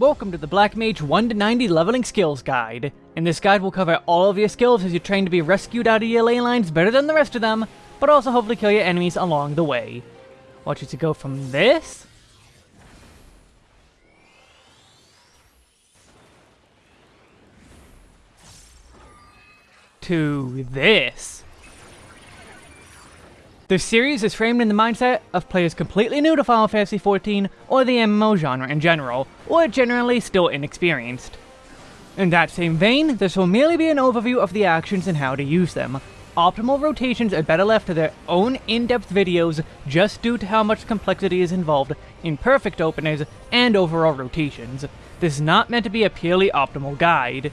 Welcome to the Black Mage 1 to 90 Leveling Skills Guide. In this guide we'll cover all of your skills as you train to be rescued out of your ley lines better than the rest of them, but also hopefully kill your enemies along the way. Want you to go from this... to this. The series is framed in the mindset of players completely new to Final Fantasy XIV or the MMO genre in general, or generally still inexperienced. In that same vein, this will merely be an overview of the actions and how to use them. Optimal rotations are better left to their own in-depth videos just due to how much complexity is involved in perfect openers and overall rotations. This is not meant to be a purely optimal guide.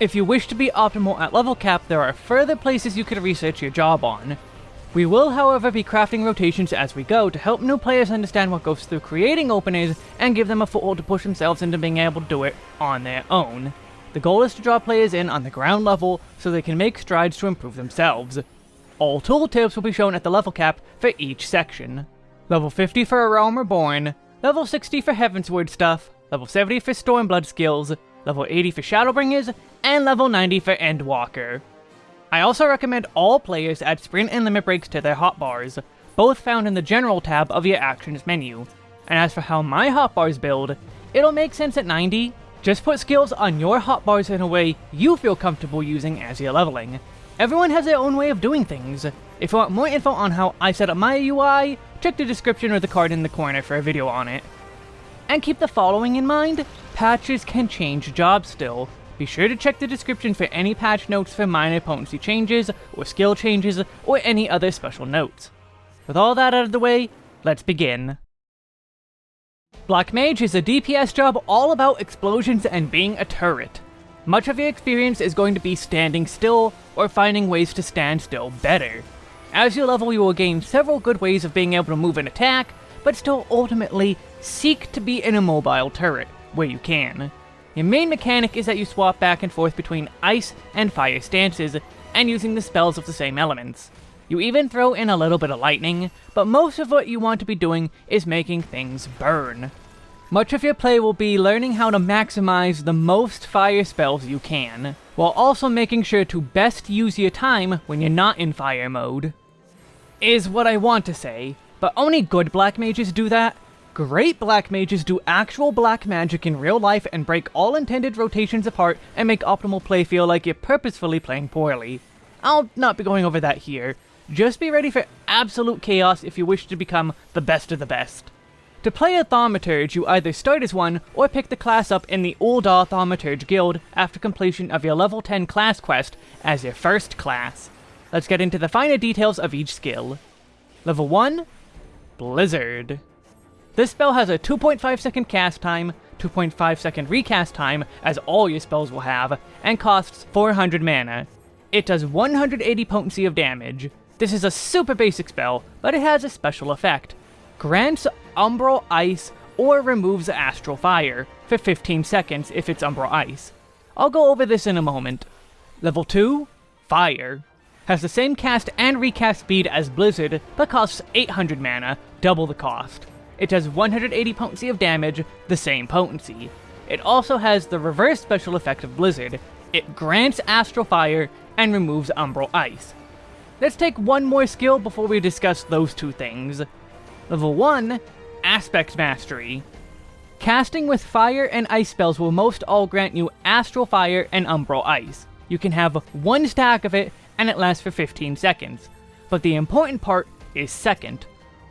If you wish to be optimal at level cap, there are further places you could research your job on. We will, however, be crafting rotations as we go to help new players understand what goes through creating openers and give them a foothold to push themselves into being able to do it on their own. The goal is to draw players in on the ground level so they can make strides to improve themselves. All tooltips will be shown at the level cap for each section. Level 50 for A Realm Reborn, level 60 for Heavensward stuff, level 70 for Stormblood skills, level 80 for Shadowbringers, and level 90 for Endwalker. I also recommend all players add sprint and limit breaks to their hotbars, both found in the general tab of your actions menu. And as for how my hotbars build, it'll make sense at 90. Just put skills on your hotbars in a way you feel comfortable using as you're leveling. Everyone has their own way of doing things. If you want more info on how I set up my UI, check the description or the card in the corner for a video on it. And keep the following in mind, patches can change jobs still, be sure to check the description for any patch notes for minor potency changes, or skill changes, or any other special notes. With all that out of the way, let's begin. Black Mage is a DPS job all about explosions and being a turret. Much of your experience is going to be standing still, or finding ways to stand still better. As you level, you will gain several good ways of being able to move and attack, but still ultimately seek to be an immobile turret, where you can. Your main mechanic is that you swap back and forth between ice and fire stances, and using the spells of the same elements. You even throw in a little bit of lightning, but most of what you want to be doing is making things burn. Much of your play will be learning how to maximize the most fire spells you can, while also making sure to best use your time when you're not in fire mode. Is what I want to say, but only good black mages do that, Great black mages do actual black magic in real life and break all intended rotations apart and make optimal play feel like you're purposefully playing poorly. I'll not be going over that here. Just be ready for absolute chaos if you wish to become the best of the best. To play a Thaumaturge, you either start as one, or pick the class up in the Ul'dah Thaumaturge Guild after completion of your level 10 class quest as your first class. Let's get into the finer details of each skill. Level 1, Blizzard. This spell has a 2.5 second cast time, 2.5 second recast time, as all your spells will have, and costs 400 mana. It does 180 potency of damage. This is a super basic spell, but it has a special effect. Grants Umbral Ice or removes Astral Fire for 15 seconds if it's Umbral Ice. I'll go over this in a moment. Level 2, Fire. Has the same cast and recast speed as Blizzard, but costs 800 mana, double the cost. It does 180 potency of damage, the same potency. It also has the reverse special effect of Blizzard. It grants Astral Fire and removes Umbral Ice. Let's take one more skill before we discuss those two things. Level 1, Aspect Mastery. Casting with fire and ice spells will most all grant you Astral Fire and Umbral Ice. You can have one stack of it, and it lasts for 15 seconds. But the important part is second.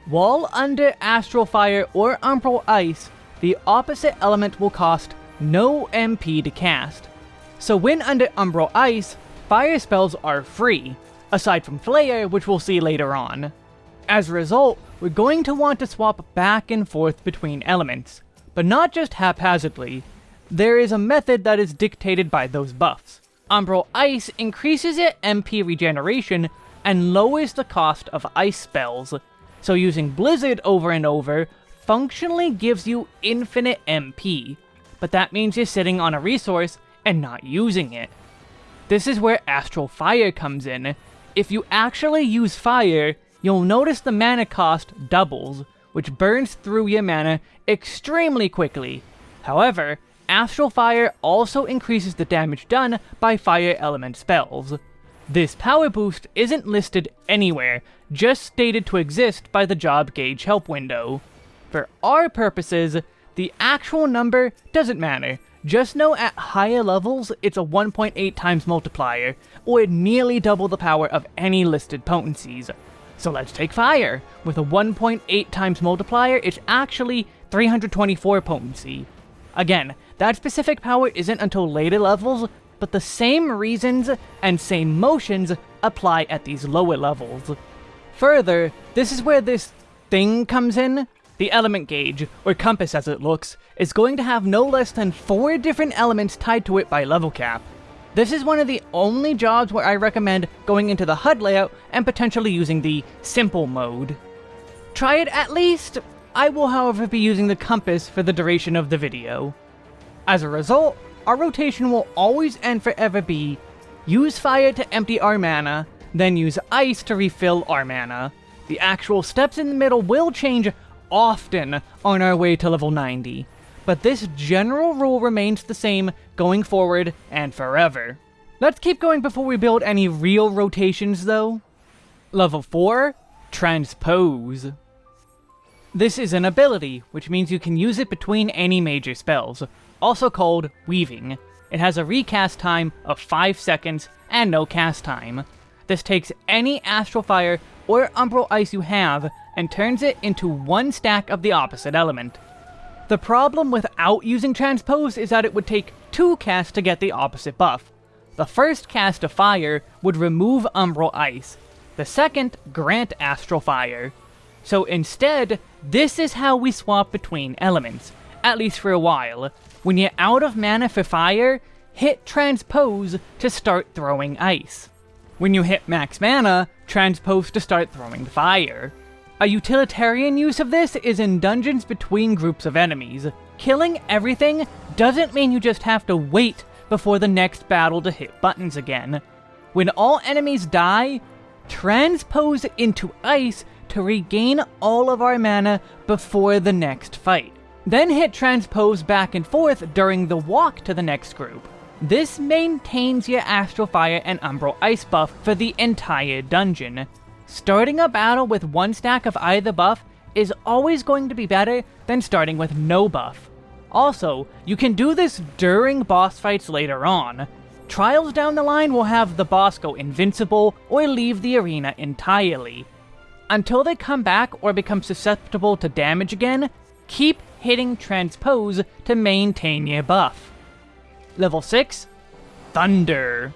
While under Astral Fire or Umbral Ice, the opposite element will cost no MP to cast. So when under Umbral Ice, fire spells are free, aside from Flare, which we'll see later on. As a result, we're going to want to swap back and forth between elements, but not just haphazardly. There is a method that is dictated by those buffs. Umbral Ice increases your MP regeneration and lowers the cost of ice spells, so using Blizzard over and over functionally gives you infinite MP, but that means you're sitting on a resource and not using it. This is where Astral Fire comes in. If you actually use fire, you'll notice the mana cost doubles, which burns through your mana extremely quickly. However, Astral Fire also increases the damage done by fire element spells. This power boost isn't listed anywhere, just stated to exist by the job gauge help window. For our purposes, the actual number doesn't matter, just know at higher levels it's a 1.8 times multiplier, or nearly double the power of any listed potencies. So let's take fire. With a 1.8 times multiplier, it's actually 324 potency. Again, that specific power isn't until later levels, but the same reasons and same motions apply at these lower levels. Further, this is where this thing comes in. The element gauge, or compass as it looks, is going to have no less than four different elements tied to it by level cap. This is one of the only jobs where I recommend going into the HUD layout and potentially using the simple mode. Try it at least, I will however be using the compass for the duration of the video. As a result, our rotation will always and forever be use fire to empty our mana, then use ice to refill our mana. The actual steps in the middle will change often on our way to level 90, but this general rule remains the same going forward and forever. Let's keep going before we build any real rotations though. Level 4, Transpose. This is an ability, which means you can use it between any major spells, also called Weaving. It has a recast time of 5 seconds and no cast time. This takes any Astral Fire or Umbral Ice you have and turns it into one stack of the opposite element. The problem without using Transpose is that it would take two casts to get the opposite buff. The first cast of Fire would remove Umbral Ice, the second grant Astral Fire. So instead, this is how we swap between elements, at least for a while. When you're out of mana for Fire, hit Transpose to start throwing Ice. When you hit max mana, Transpose to start throwing Fire. A utilitarian use of this is in dungeons between groups of enemies. Killing everything doesn't mean you just have to wait before the next battle to hit buttons again. When all enemies die, transpose into ice to regain all of our mana before the next fight. Then hit transpose back and forth during the walk to the next group. This maintains your Astral Fire and Umbral Ice buff for the entire dungeon, Starting a battle with one stack of either buff is always going to be better than starting with no buff. Also, you can do this during boss fights later on. Trials down the line will have the boss go invincible or leave the arena entirely. Until they come back or become susceptible to damage again, keep hitting Transpose to maintain your buff. Level 6, Thunder.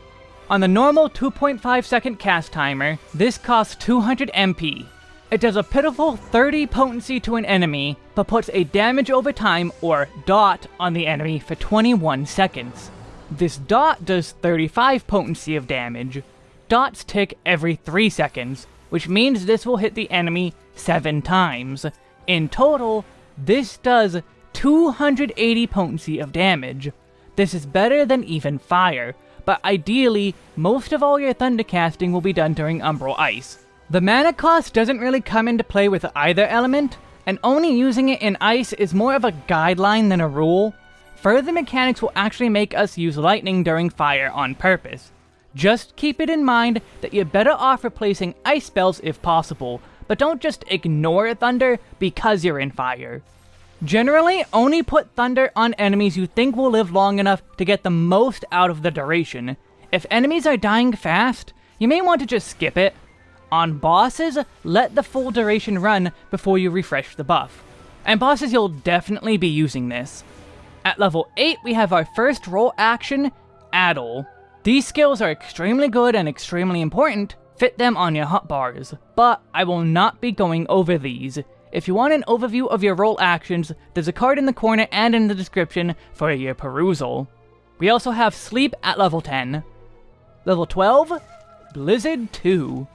On the normal 2.5 second cast timer, this costs 200 MP. It does a pitiful 30 potency to an enemy, but puts a damage over time, or dot, on the enemy for 21 seconds. This dot does 35 potency of damage. Dots tick every 3 seconds, which means this will hit the enemy 7 times. In total, this does 280 potency of damage. This is better than even fire, but ideally, most of all your thunder casting will be done during Umbral Ice. The mana cost doesn't really come into play with either element, and only using it in Ice is more of a guideline than a rule. Further mechanics will actually make us use lightning during fire on purpose. Just keep it in mind that you're better off replacing ice spells if possible, but don't just ignore thunder because you're in fire. Generally, only put Thunder on enemies you think will live long enough to get the most out of the duration. If enemies are dying fast, you may want to just skip it. On bosses, let the full duration run before you refresh the buff. And bosses, you'll definitely be using this. At level 8, we have our first role action, Addle. These skills are extremely good and extremely important, fit them on your hotbars, but I will not be going over these. If you want an overview of your role actions, there's a card in the corner and in the description for your perusal. We also have Sleep at level 10. Level 12, Blizzard 2.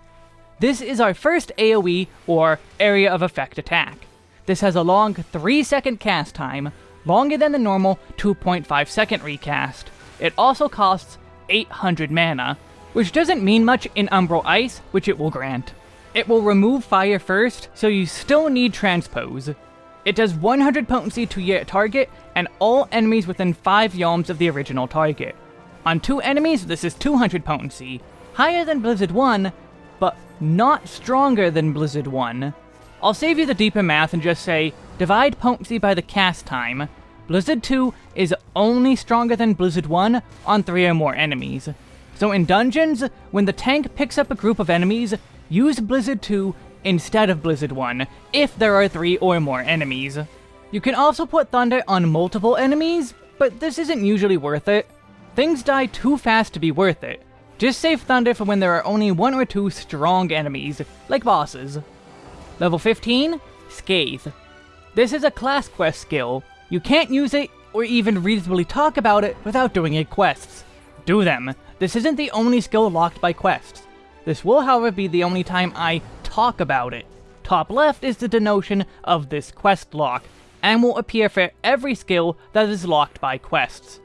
This is our first AoE, or Area of Effect attack. This has a long 3 second cast time, longer than the normal 2.5 second recast. It also costs 800 mana, which doesn't mean much in Umbral Ice, which it will grant. It will remove fire first, so you still need transpose. It does 100 potency to your target and all enemies within 5 yalms of the original target. On two enemies, this is 200 potency, higher than Blizzard 1, but not stronger than Blizzard 1. I'll save you the deeper math and just say, divide potency by the cast time. Blizzard 2 is only stronger than Blizzard 1 on 3 or more enemies. So in dungeons, when the tank picks up a group of enemies, use Blizzard 2 instead of Blizzard 1, if there are 3 or more enemies. You can also put Thunder on multiple enemies, but this isn't usually worth it. Things die too fast to be worth it. Just save Thunder for when there are only one or two strong enemies, like bosses. Level 15, Scathe. This is a class quest skill. You can't use it, or even reasonably talk about it, without doing a quests. Do them. This isn't the only skill locked by quests. This will, however, be the only time I talk about it. Top left is the denotion of this quest lock, and will appear for every skill that is locked by quests.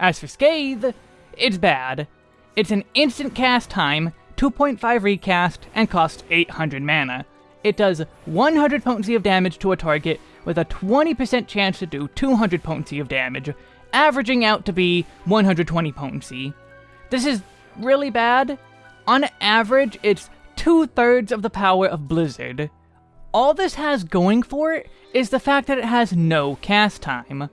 As for Scathe, it's bad. It's an instant cast time, 2.5 recast, and costs 800 mana. It does 100 potency of damage to a target with a 20% chance to do 200 potency of damage, averaging out to be 120 potency. This is really bad. On average, it's two-thirds of the power of Blizzard. All this has going for it is the fact that it has no cast time.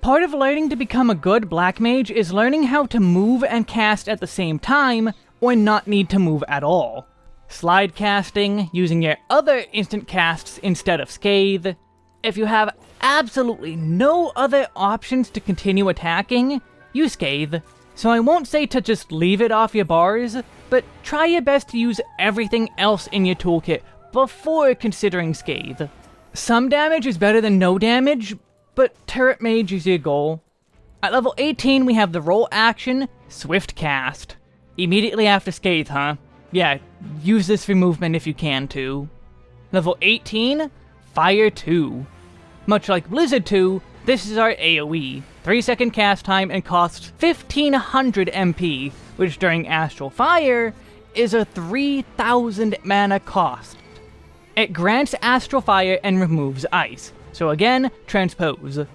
Part of learning to become a good Black Mage is learning how to move and cast at the same time, or not need to move at all. Slide casting, using your other instant casts instead of Scathe. If you have absolutely no other options to continue attacking, use Scathe. So I won't say to just leave it off your bars, but try your best to use everything else in your toolkit before considering Scathe. Some damage is better than no damage, but Turret Mage is your goal. At level 18, we have the role action, Swift Cast. Immediately after Scathe, huh? Yeah, use this for movement if you can too. Level 18, Fire 2. Much like Blizzard 2, this is our AoE. 3 second cast time and costs 1500 MP, which during Astral Fire is a 3000 mana cost. It grants Astral Fire and removes Ice, so again, transpose.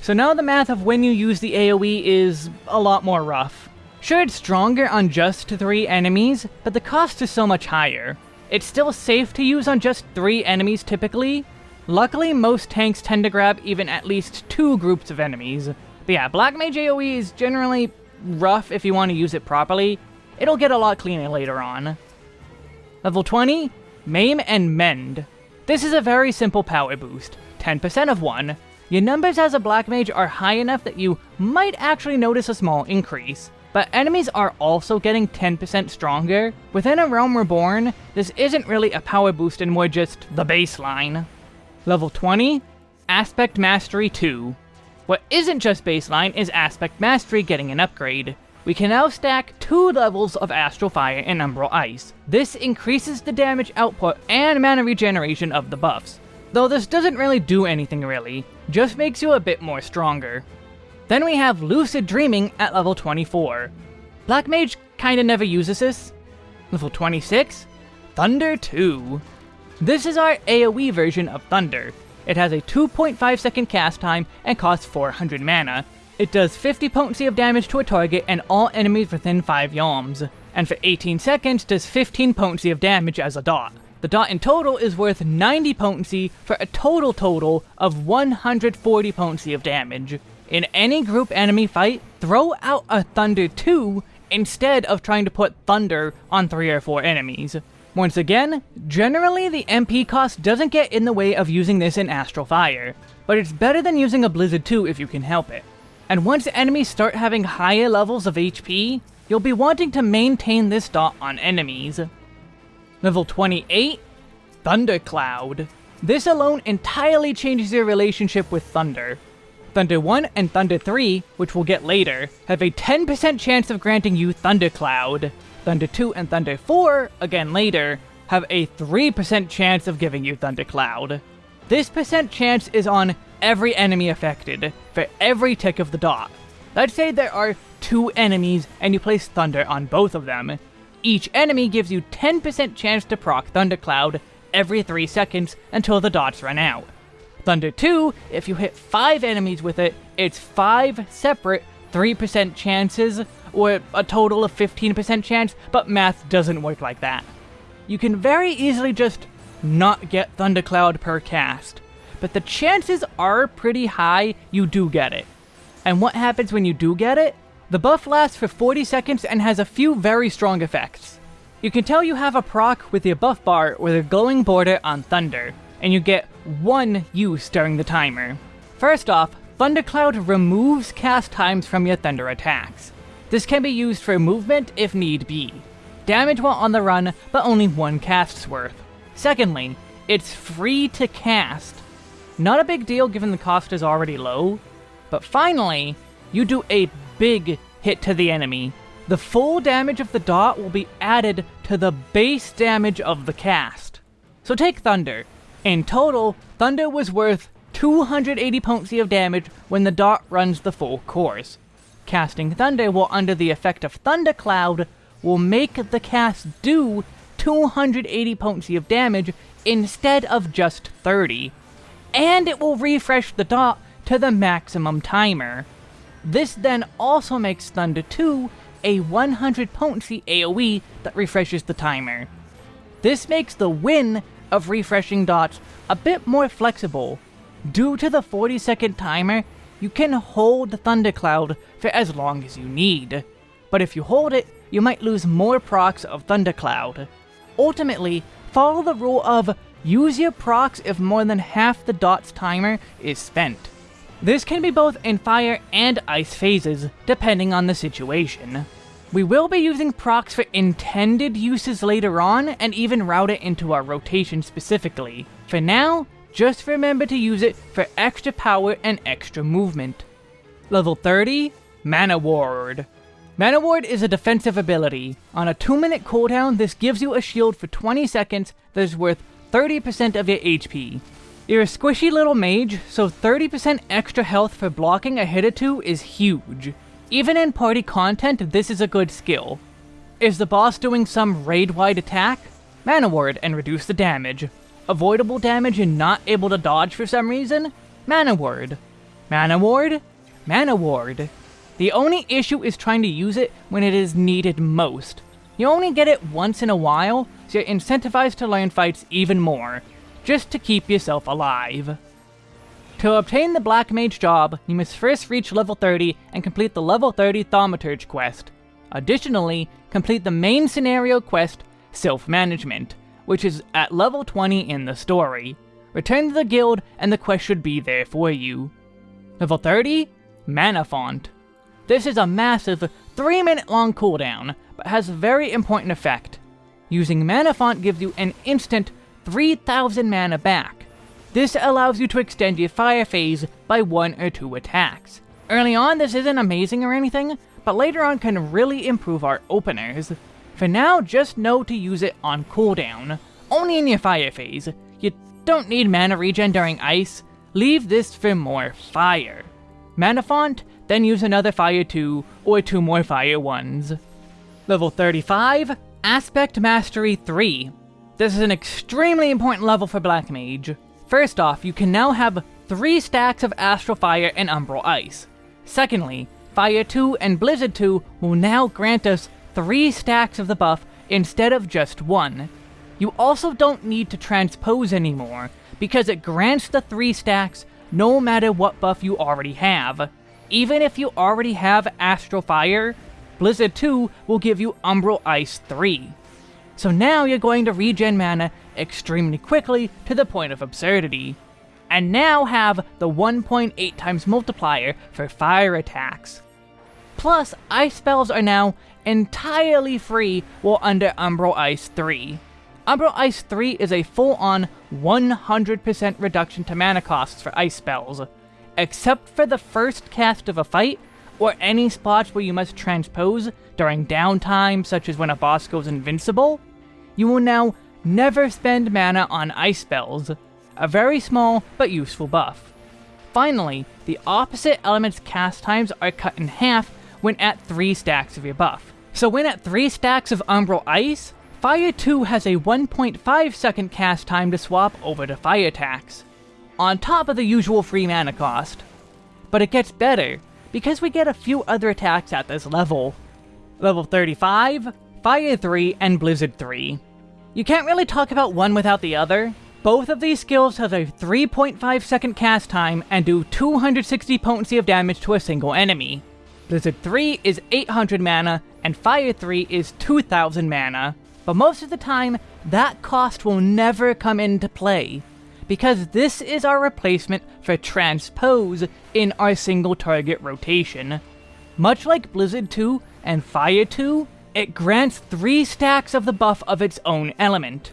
So now the math of when you use the AoE is a lot more rough. Sure, it's stronger on just 3 enemies, but the cost is so much higher. It's still safe to use on just 3 enemies typically. Luckily, most tanks tend to grab even at least 2 groups of enemies. But yeah, Black Mage AoE is generally rough if you want to use it properly. It'll get a lot cleaner later on. Level 20, Maim and Mend. This is a very simple power boost, 10% of 1. Your numbers as a Black Mage are high enough that you might actually notice a small increase, but enemies are also getting 10% stronger. Within A Realm Reborn, this isn't really a power boost and more just the baseline. Level 20, Aspect Mastery 2. What isn't just baseline is Aspect Mastery getting an upgrade. We can now stack two levels of Astral Fire and Umbral Ice. This increases the damage output and mana regeneration of the buffs. Though this doesn't really do anything really, just makes you a bit more stronger. Then we have Lucid Dreaming at level 24. Black Mage kinda never uses this. Level 26, Thunder 2. This is our AoE version of Thunder. It has a 2.5 second cast time and costs 400 mana, it does 50 potency of damage to a target and all enemies within 5 yalms, and for 18 seconds does 15 potency of damage as a dot. The dot in total is worth 90 potency for a total total of 140 potency of damage. In any group enemy fight, throw out a Thunder 2 instead of trying to put Thunder on 3 or 4 enemies. Once again, generally the MP cost doesn't get in the way of using this in Astral Fire, but it's better than using a Blizzard 2 if you can help it. And once enemies start having higher levels of HP, you'll be wanting to maintain this dot on enemies. Level 28, Thundercloud. This alone entirely changes your relationship with Thunder. Thunder 1 and Thunder 3, which we'll get later, have a 10% chance of granting you Thundercloud. Thunder 2 and Thunder 4, again later, have a 3% chance of giving you Thundercloud. This percent chance is on every enemy affected, for every tick of the dot. Let's say there are two enemies and you place Thunder on both of them. Each enemy gives you 10% chance to proc Thundercloud every 3 seconds until the dots run out. Thunder 2, if you hit 5 enemies with it, it's 5 separate 3% chances, or a total of 15% chance, but math doesn't work like that. You can very easily just not get Thundercloud per cast, but the chances are pretty high you do get it. And what happens when you do get it? The buff lasts for 40 seconds and has a few very strong effects. You can tell you have a proc with your buff bar with a glowing border on Thunder, and you get one use during the timer. First off, Thundercloud removes cast times from your Thunder attacks. This can be used for movement if need be. Damage while on the run, but only one cast's worth. Secondly, it's free to cast. Not a big deal given the cost is already low. But finally, you do a big hit to the enemy. The full damage of the dot will be added to the base damage of the cast. So take Thunder. In total, Thunder was worth 280 potency of damage when the dot runs the full course. Casting Thunder while under the effect of Thundercloud will make the cast do 280 potency of damage instead of just 30. And it will refresh the dot to the maximum timer. This then also makes Thunder 2 a 100 potency AoE that refreshes the timer. This makes the win of refreshing dots a bit more flexible. Due to the 40 second timer, you can hold Thundercloud for as long as you need. But if you hold it, you might lose more procs of Thundercloud. Ultimately, follow the rule of use your procs if more than half the dot's timer is spent. This can be both in fire and ice phases, depending on the situation. We will be using procs for intended uses later on, and even route it into our rotation specifically. For now, just remember to use it for extra power and extra movement. Level 30, Mana Ward. Mana Ward is a defensive ability. On a 2 minute cooldown, this gives you a shield for 20 seconds that is worth 30% of your HP. You're a squishy little mage, so 30% extra health for blocking a hit or two is huge. Even in party content, this is a good skill. Is the boss doing some raid-wide attack? Mana Ward and reduce the damage. Avoidable damage and not able to dodge for some reason? Mana Ward. Mana Ward? Mana Ward. The only issue is trying to use it when it is needed most. You only get it once in a while, so you're incentivized to learn fights even more, just to keep yourself alive. To obtain the Black Mage job, you must first reach level 30 and complete the level 30 Thaumaturge quest. Additionally, complete the main scenario quest, Sylph-Management, which is at level 20 in the story. Return to the guild and the quest should be there for you. Level 30, Mana Font. This is a massive 3 minute long cooldown, but has a very important effect. Using Mana Font gives you an instant 3000 mana back. This allows you to extend your fire phase by one or two attacks. Early on this isn't amazing or anything, but later on can really improve our openers. For now, just know to use it on cooldown, only in your fire phase. You don't need mana regen during ice, leave this for more fire. Mana Font then use another fire 2, or two more fire 1s. Level 35, Aspect Mastery 3. This is an extremely important level for Black Mage. First off, you can now have 3 stacks of Astral Fire and Umbral Ice. Secondly, Fire 2 and Blizzard 2 will now grant us 3 stacks of the buff instead of just 1. You also don't need to transpose anymore, because it grants the 3 stacks no matter what buff you already have. Even if you already have Astral Fire, Blizzard 2 will give you Umbral Ice 3. So now you're going to regen mana extremely quickly to the point of absurdity. And now have the 1.8 times multiplier for fire attacks. Plus, ice spells are now entirely free while under Umbral Ice 3. Umbral Ice 3 is a full-on 100% reduction to mana costs for ice spells, except for the first cast of a fight, or any spots where you must transpose during downtime, such as when a boss goes invincible, you will now never spend mana on ice spells, a very small but useful buff. Finally, the opposite element's cast times are cut in half when at 3 stacks of your buff. So when at 3 stacks of Umbral Ice, Fire 2 has a 1.5 second cast time to swap over to fire attacks. on top of the usual free mana cost. But it gets better, because we get a few other attacks at this level. Level 35, Fire 3, and Blizzard 3. You can't really talk about one without the other. Both of these skills have a 3.5 second cast time and do 260 potency of damage to a single enemy. Blizzard 3 is 800 mana, and Fire 3 is 2000 mana, but most of the time, that cost will never come into play, because this is our replacement for Transpose in our single target rotation. Much like Blizzard 2 and Fire 2, it grants 3 stacks of the buff of its own element.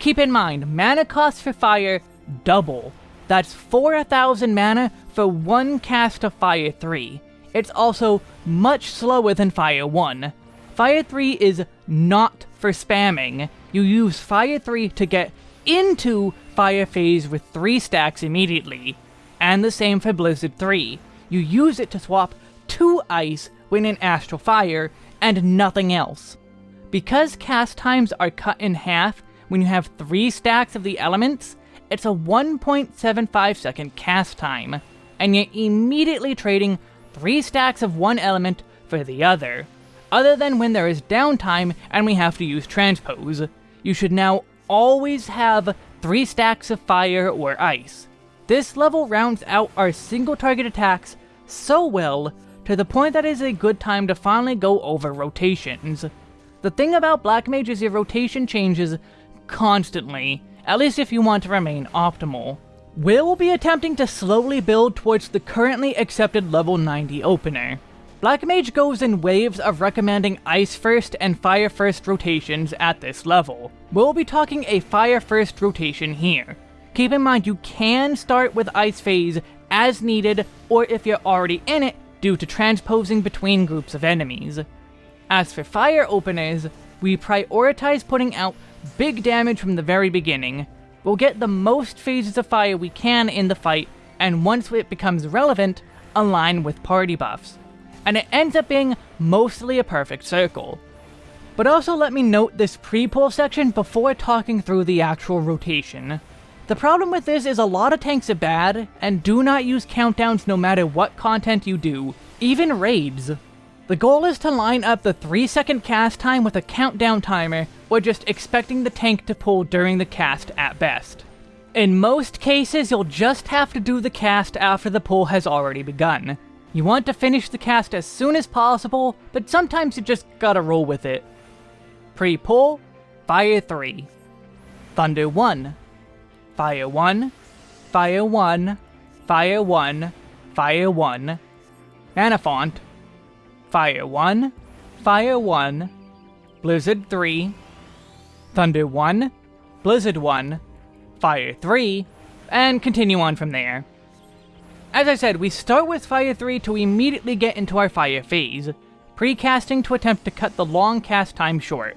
Keep in mind, mana cost for Fire double. That's 4,000 mana for one cast of Fire 3. It's also much slower than Fire 1. Fire 3 is not for spamming. You use Fire 3 to get into Fire Phase with 3 stacks immediately. And the same for Blizzard 3. You use it to swap 2 Ice when in Astral Fire, and nothing else. Because cast times are cut in half when you have 3 stacks of the elements, it's a 1.75 second cast time, and you're immediately trading 3 stacks of one element for the other. Other than when there is downtime and we have to use transpose, you should now always have 3 stacks of fire or ice. This level rounds out our single target attacks so well to the point that it is a good time to finally go over rotations. The thing about Black Mage is your rotation changes constantly, at least if you want to remain optimal. We will be attempting to slowly build towards the currently accepted level 90 opener. Black Mage goes in waves of recommending Ice First and Fire First rotations at this level. We'll be talking a Fire First rotation here. Keep in mind you can start with Ice Phase as needed, or if you're already in it, due to transposing between groups of enemies. As for Fire openers, we prioritize putting out big damage from the very beginning. We'll get the most phases of fire we can in the fight, and once it becomes relevant, align with party buffs and it ends up being mostly a perfect circle. But also let me note this pre-pull section before talking through the actual rotation. The problem with this is a lot of tanks are bad, and do not use countdowns no matter what content you do, even raids. The goal is to line up the 3 second cast time with a countdown timer, or just expecting the tank to pull during the cast at best. In most cases, you'll just have to do the cast after the pull has already begun, you want to finish the cast as soon as possible, but sometimes you just gotta roll with it. Pre-pull, Fire 3. Thunder 1. Fire 1. Fire 1. Fire 1. Fire 1. Manafont. Fire 1. Fire 1. Blizzard 3. Thunder 1. Blizzard 1. Fire 3. And continue on from there. As I said, we start with Fire 3 to immediately get into our Fire phase, pre-casting to attempt to cut the long cast time short.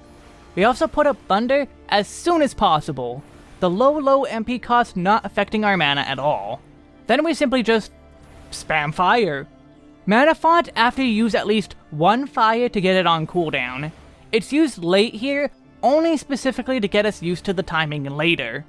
We also put up Thunder as soon as possible, the low low MP cost not affecting our mana at all. Then we simply just spam Fire. Mana Font after you use at least one Fire to get it on cooldown. It's used late here, only specifically to get us used to the timing later.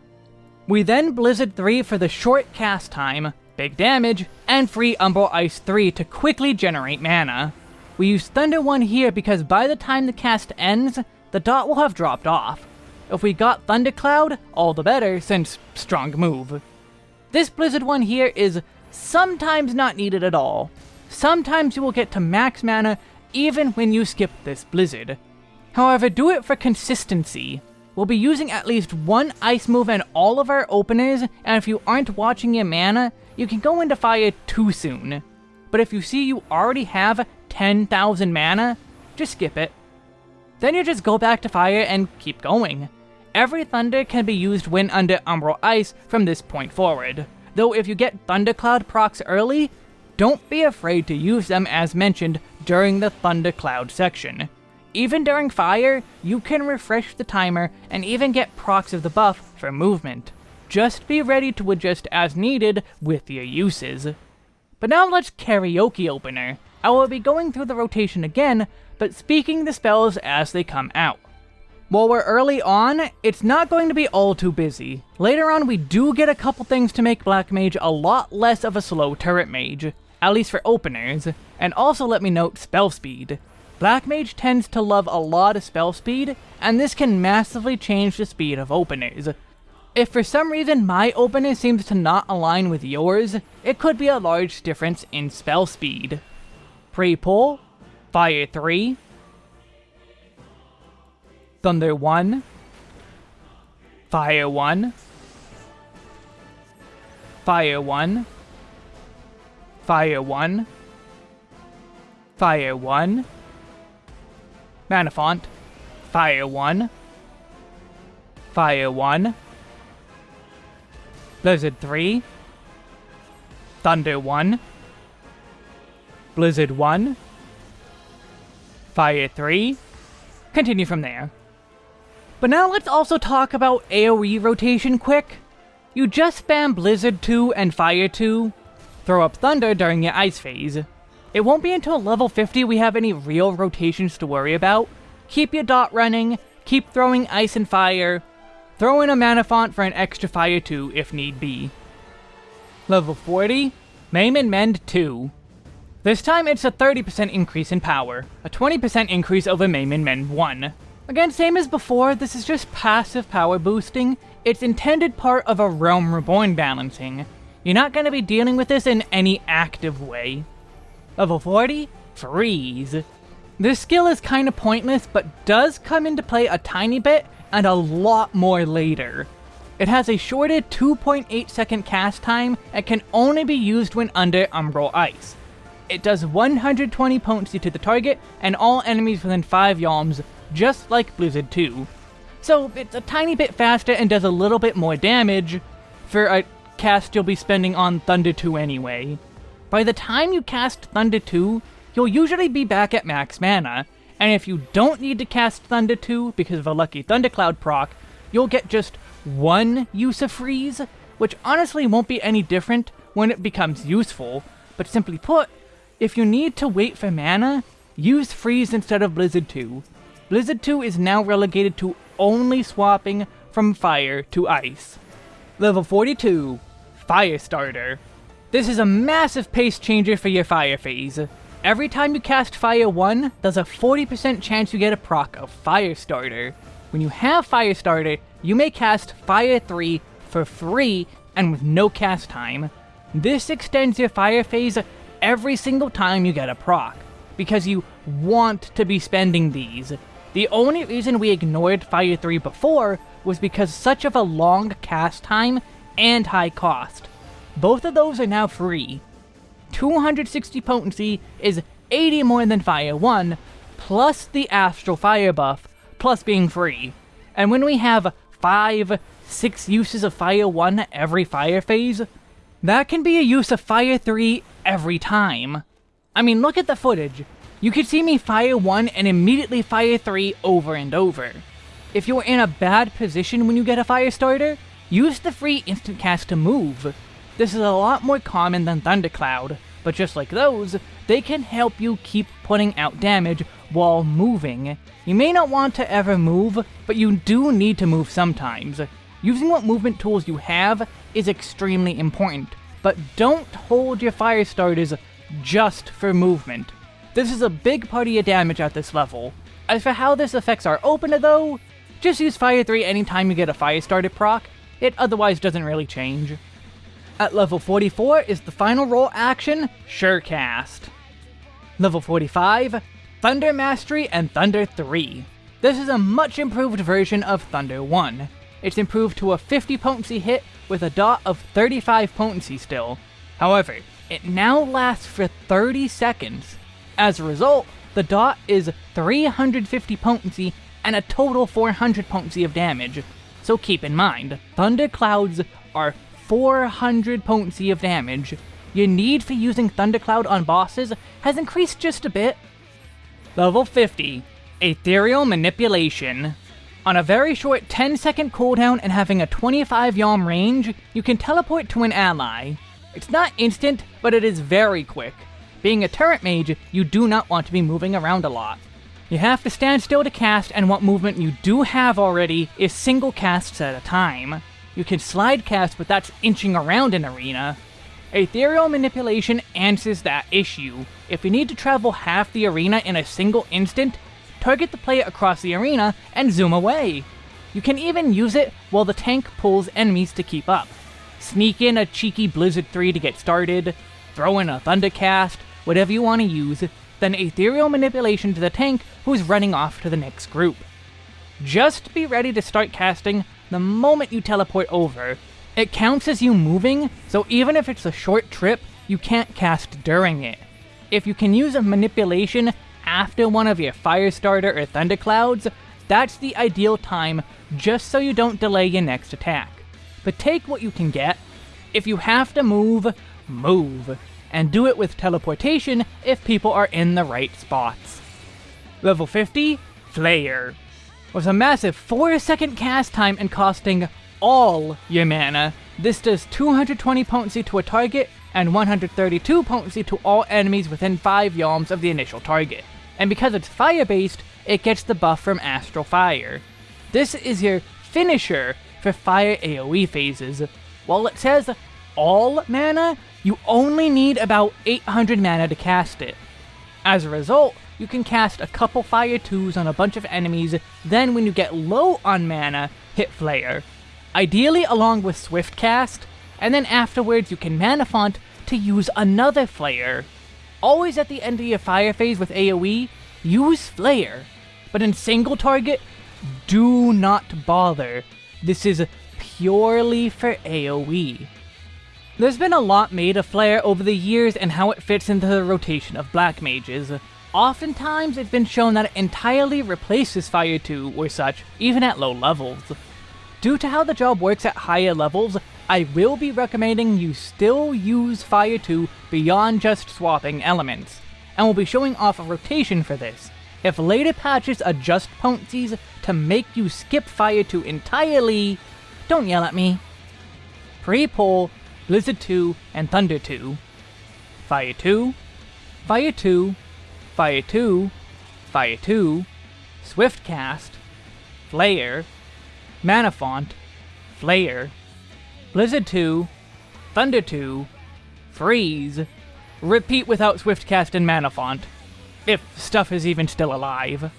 We then Blizzard 3 for the short cast time, big damage, and free Umbral Ice 3 to quickly generate mana. We use Thunder 1 here because by the time the cast ends, the dot will have dropped off. If we got Thundercloud, all the better, since strong move. This Blizzard 1 here is sometimes not needed at all. Sometimes you will get to max mana even when you skip this Blizzard. However, do it for consistency. We'll be using at least one ice move in all of our openers, and if you aren't watching your mana, you can go into fire too soon. But if you see you already have 10,000 mana, just skip it. Then you just go back to fire and keep going. Every thunder can be used when under Umbral Ice from this point forward, though if you get Thundercloud procs early, don't be afraid to use them as mentioned during the Thundercloud section. Even during fire, you can refresh the timer and even get procs of the buff for movement. Just be ready to adjust as needed with your uses. But now let's karaoke opener. I will be going through the rotation again, but speaking the spells as they come out. While we're early on, it's not going to be all too busy. Later on, we do get a couple things to make Black Mage a lot less of a slow turret mage, at least for openers, and also let me note spell speed. Black Mage tends to love a lot of spell speed, and this can massively change the speed of openers. If for some reason my opener seems to not align with yours, it could be a large difference in spell speed. Pre-pull, Fire 3, Thunder 1, Fire 1, Fire 1, Fire 1, Fire 1, Mana Font, Fire 1, Fire 1, Blizzard 3, Thunder 1, Blizzard 1, Fire 3, continue from there. But now let's also talk about AoE rotation quick. You just spam Blizzard 2 and Fire 2, throw up Thunder during your Ice phase. It won't be until level 50 we have any real rotations to worry about. Keep your dot running, keep throwing Ice and Fire, throw in a Mana Font for an extra Fire 2 if need be. Level 40, Maim and Mend 2. This time it's a 30% increase in power, a 20% increase over Maim and Mend 1. Again, same as before, this is just passive power boosting. It's intended part of a Realm Reborn balancing. You're not going to be dealing with this in any active way. Level 40, Freeze. This skill is kind of pointless, but does come into play a tiny bit, and a lot more later. It has a shorted 2.8 second cast time, and can only be used when under Umbral Ice. It does 120 potency to the target, and all enemies within 5 yalms, just like Blizzard 2. So it's a tiny bit faster and does a little bit more damage for a cast you'll be spending on Thunder 2 anyway. By the time you cast Thunder 2, you'll usually be back at max mana, and if you don't need to cast Thunder 2 because of a lucky Thundercloud proc, you'll get just one use of Freeze, which honestly won't be any different when it becomes useful, but simply put, if you need to wait for mana, use Freeze instead of Blizzard 2. Blizzard 2 is now relegated to only swapping from fire to ice. Level 42, Firestarter. This is a massive pace changer for your fire phase. Every time you cast Fire 1, there's a 40% chance you get a proc of Firestarter. When you have Firestarter, you may cast Fire 3 for free and with no cast time. This extends your fire phase every single time you get a proc, because you want to be spending these. The only reason we ignored Fire 3 before was because such of a long cast time and high cost. Both of those are now free. 260 potency is 80 more than Fire 1, plus the Astral Fire buff, plus being free. And when we have 5, 6 uses of Fire 1 every fire phase, that can be a use of Fire 3 every time. I mean, look at the footage. You could see me fire 1 and immediately fire 3 over and over. If you're in a bad position when you get a fire starter, use the free instant cast to move. This is a lot more common than Thundercloud, but just like those, they can help you keep putting out damage while moving. You may not want to ever move, but you do need to move sometimes. Using what movement tools you have is extremely important, but don't hold your fire starters just for movement. This is a big part of damage at this level. As for how this affects our opener though, just use Fire 3 anytime you get a Fire Starter proc, it otherwise doesn't really change. At level 44 is the final role action, Surecast. Level 45, Thunder Mastery and Thunder 3. This is a much improved version of Thunder 1. It's improved to a 50 potency hit with a dot of 35 potency still. However, it now lasts for 30 seconds, as a result, the dot is 350 potency and a total 400 potency of damage. So keep in mind, Thunder Clouds are 400 potency of damage. Your need for using Thundercloud on bosses has increased just a bit. Level 50, Ethereal Manipulation. On a very short 10 second cooldown and having a 25 yalm range, you can teleport to an ally. It's not instant, but it is very quick. Being a turret mage, you do not want to be moving around a lot. You have to stand still to cast, and what movement you do have already is single casts at a time. You can slide cast, but that's inching around an arena. Ethereal Manipulation answers that issue. If you need to travel half the arena in a single instant, target the player across the arena and zoom away. You can even use it while the tank pulls enemies to keep up. Sneak in a cheeky Blizzard 3 to get started, throw in a Thundercast, whatever you want to use, then Ethereal Manipulation to the tank who's running off to the next group. Just be ready to start casting the moment you teleport over. It counts as you moving, so even if it's a short trip, you can't cast during it. If you can use a manipulation after one of your Firestarter or Thunderclouds, that's the ideal time just so you don't delay your next attack. But take what you can get. If you have to move, move. And do it with teleportation if people are in the right spots. Level 50, Flare. With a massive 4 second cast time and costing all your mana, this does 220 potency to a target and 132 potency to all enemies within 5 yalms of the initial target. And because it's fire-based, it gets the buff from Astral Fire. This is your finisher for fire AoE phases. While it says all mana, you only need about 800 mana to cast it. As a result, you can cast a couple fire 2s on a bunch of enemies, then when you get low on mana, hit Flare. Ideally along with Swift Cast, and then afterwards you can Mana Font to use another Flare. Always at the end of your fire phase with AoE, use Flare. But in single target, do not bother. This is purely for AoE. There's been a lot made of Flare over the years and how it fits into the rotation of Black Mages. Oftentimes, it's been shown that it entirely replaces Fire 2 or such, even at low levels. Due to how the job works at higher levels, I will be recommending you still use Fire 2 beyond just swapping elements, and will be showing off a rotation for this. If later patches adjust potencies to make you skip Fire 2 entirely, don't yell at me. Pre-pull, Blizzard 2, and Thunder 2. Fire 2, Fire 2, Fire 2, Fire 2, Swift Cast, Flare, Mana Font, Flare, Blizzard 2, Thunder 2, Freeze, repeat without Swift Cast and Mana Font, if stuff is even still alive.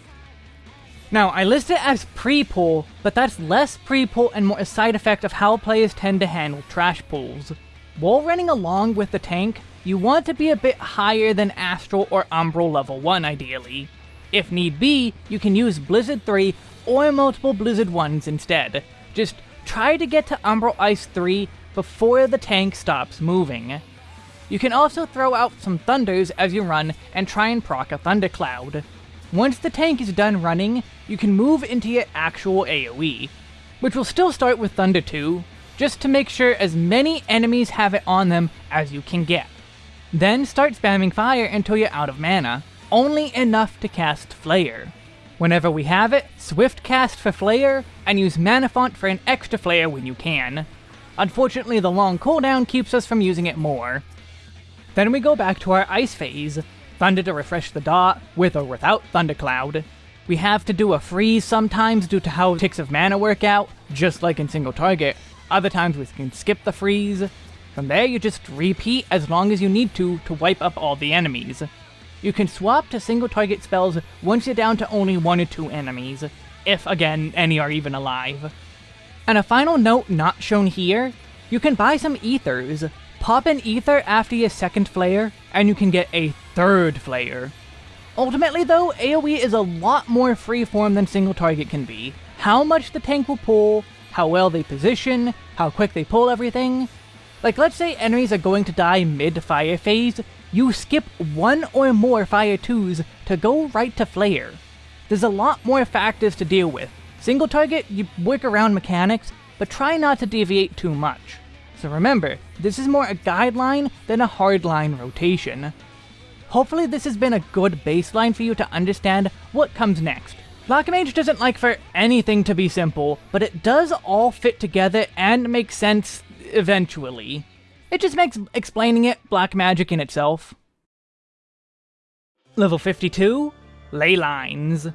Now, I list it as pre-pull, but that's less pre-pull and more a side effect of how players tend to handle trash pulls. While running along with the tank, you want to be a bit higher than Astral or Umbral level 1 ideally. If need be, you can use Blizzard 3 or multiple Blizzard 1s instead. Just try to get to Umbral Ice 3 before the tank stops moving. You can also throw out some Thunders as you run and try and proc a Thundercloud. Once the tank is done running, you can move into your actual AoE, which will still start with Thunder 2, just to make sure as many enemies have it on them as you can get. Then start spamming fire until you're out of mana, only enough to cast Flare. Whenever we have it, Swift cast for Flare, and use Mana Font for an extra Flare when you can. Unfortunately, the long cooldown keeps us from using it more. Then we go back to our Ice phase, Thunder to refresh the dot, with or without Thundercloud. We have to do a freeze sometimes due to how ticks of mana work out, just like in single target. Other times we can skip the freeze. From there you just repeat as long as you need to to wipe up all the enemies. You can swap to single target spells once you're down to only one or two enemies, if again any are even alive. And a final note not shown here, you can buy some ethers. Pop an ether after your second flare, and you can get a third flare. Ultimately though, AoE is a lot more freeform than single target can be. How much the tank will pull, how well they position, how quick they pull everything. Like let's say enemies are going to die mid-fire phase, you skip one or more fire 2s to go right to flare. There's a lot more factors to deal with. Single target, you work around mechanics, but try not to deviate too much. So remember, this is more a guideline than a hardline rotation. Hopefully this has been a good baseline for you to understand what comes next. Black Mage doesn't like for anything to be simple, but it does all fit together and make sense eventually. It just makes explaining it black magic in itself. Level 52, Ley Lines.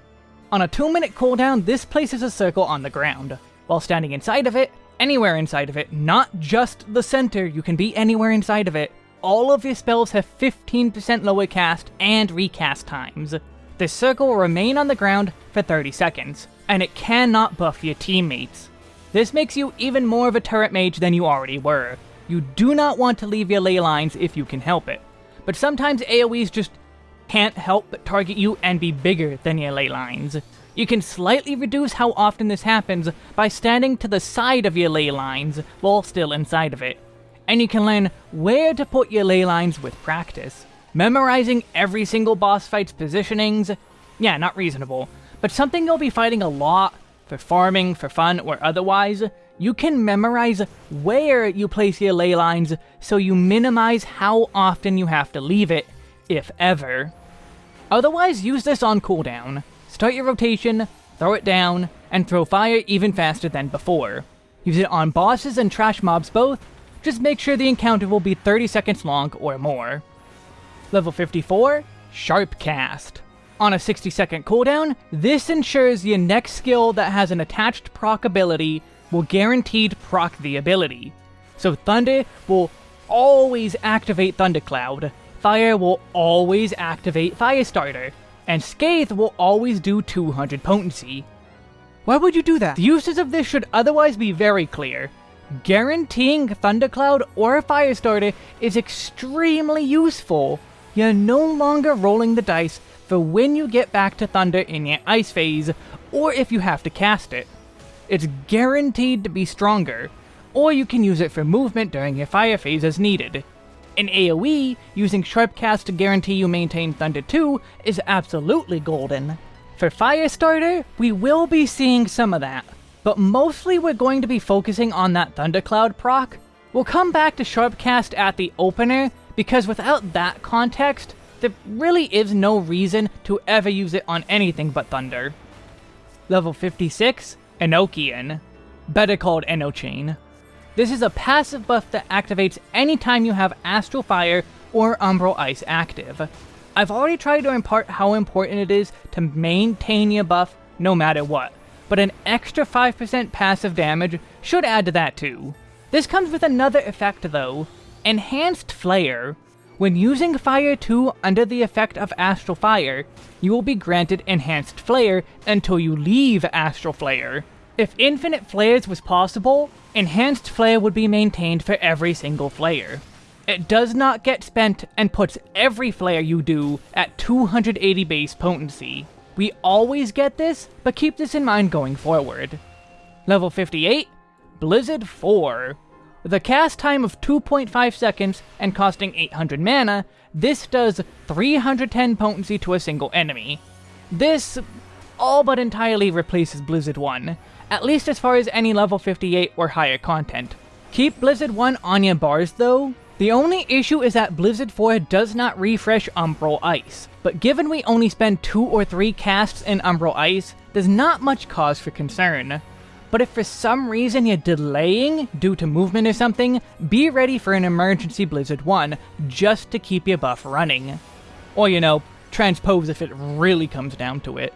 On a 2 minute cooldown, this places a circle on the ground. While standing inside of it, anywhere inside of it, not just the center, you can be anywhere inside of it, all of your spells have 15% lower cast and recast times. This circle will remain on the ground for 30 seconds, and it cannot buff your teammates. This makes you even more of a turret mage than you already were. You do not want to leave your ley lines if you can help it, but sometimes AoEs just can't help but target you and be bigger than your ley lines. You can slightly reduce how often this happens by standing to the side of your ley lines while still inside of it and you can learn where to put your ley lines with practice. Memorizing every single boss fight's positionings, yeah, not reasonable, but something you'll be fighting a lot, for farming, for fun, or otherwise, you can memorize where you place your ley lines so you minimize how often you have to leave it, if ever. Otherwise, use this on cooldown. Start your rotation, throw it down, and throw fire even faster than before. Use it on bosses and trash mobs both, just make sure the encounter will be 30 seconds long or more. Level 54, Sharp Cast. On a 60 second cooldown, this ensures your next skill that has an attached proc ability will guaranteed proc the ability. So Thunder will always activate Thundercloud, Fire will always activate Firestarter, and Scathe will always do 200 potency. Why would you do that? The uses of this should otherwise be very clear, Guaranteeing Thundercloud or a Firestarter is extremely useful. You're no longer rolling the dice for when you get back to Thunder in your Ice phase, or if you have to cast it. It's guaranteed to be stronger, or you can use it for movement during your Fire phase as needed. In AoE, using Sharpcast to guarantee you maintain Thunder 2 is absolutely golden. For Firestarter, we will be seeing some of that, but mostly we're going to be focusing on that Thundercloud proc. We'll come back to Sharpcast at the opener, because without that context, there really is no reason to ever use it on anything but Thunder. Level 56, Enochian, better called Enochain. This is a passive buff that activates anytime you have Astral Fire or Umbral Ice active. I've already tried to impart how important it is to maintain your buff no matter what, but an extra 5% passive damage should add to that too. This comes with another effect though, Enhanced Flare. When using Fire 2 under the effect of Astral Fire, you will be granted Enhanced Flare until you leave Astral Flare. If Infinite Flares was possible, Enhanced Flare would be maintained for every single flare. It does not get spent and puts every flare you do at 280 base potency. We always get this, but keep this in mind going forward. Level 58, Blizzard 4. With a cast time of 2.5 seconds and costing 800 mana, this does 310 potency to a single enemy. This all but entirely replaces Blizzard 1, at least as far as any level 58 or higher content. Keep Blizzard 1 on your bars though, the only issue is that Blizzard 4 does not refresh Umbral Ice, but given we only spend 2 or 3 casts in Umbral Ice, there's not much cause for concern. But if for some reason you're delaying due to movement or something, be ready for an emergency Blizzard 1 just to keep your buff running. Or, you know, transpose if it really comes down to it.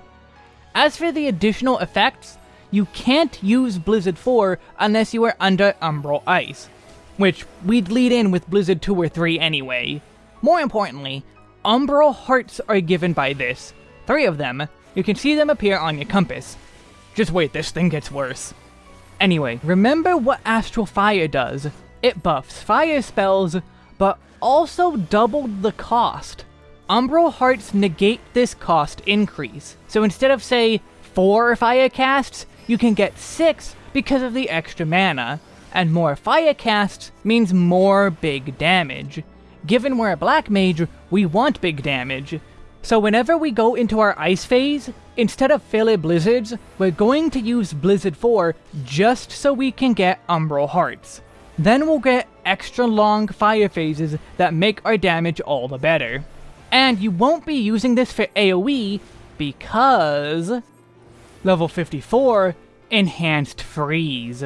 As for the additional effects, you can't use Blizzard 4 unless you are under Umbral Ice, which we'd lead in with Blizzard 2 or 3 anyway. More importantly, Umbral Hearts are given by this. Three of them. You can see them appear on your compass. Just wait, this thing gets worse. Anyway, remember what Astral Fire does. It buffs fire spells, but also doubled the cost. Umbral Hearts negate this cost increase, so instead of, say, 4 fire casts, you can get 6 because of the extra mana and more fire casts means more big damage. Given we're a black mage, we want big damage. So whenever we go into our ice phase, instead of filler blizzards, we're going to use Blizzard 4 just so we can get Umbral Hearts. Then we'll get extra long fire phases that make our damage all the better. And you won't be using this for AoE because... Level 54, Enhanced Freeze.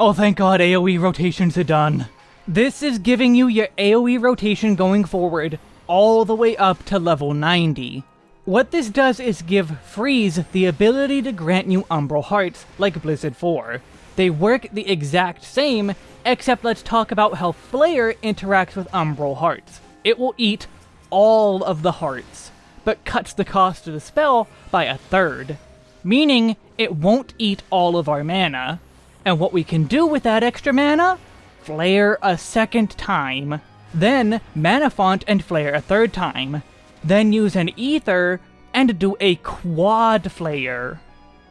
Oh, thank god AoE rotations are done. This is giving you your AoE rotation going forward all the way up to level 90. What this does is give Freeze the ability to grant you Umbral Hearts, like Blizzard 4. They work the exact same, except let's talk about how Flare interacts with Umbral Hearts. It will eat all of the hearts, but cuts the cost of the spell by a third. Meaning, it won't eat all of our mana. And what we can do with that extra mana? Flare a second time. Then, Mana Font and Flare a third time. Then use an Ether and do a Quad Flare.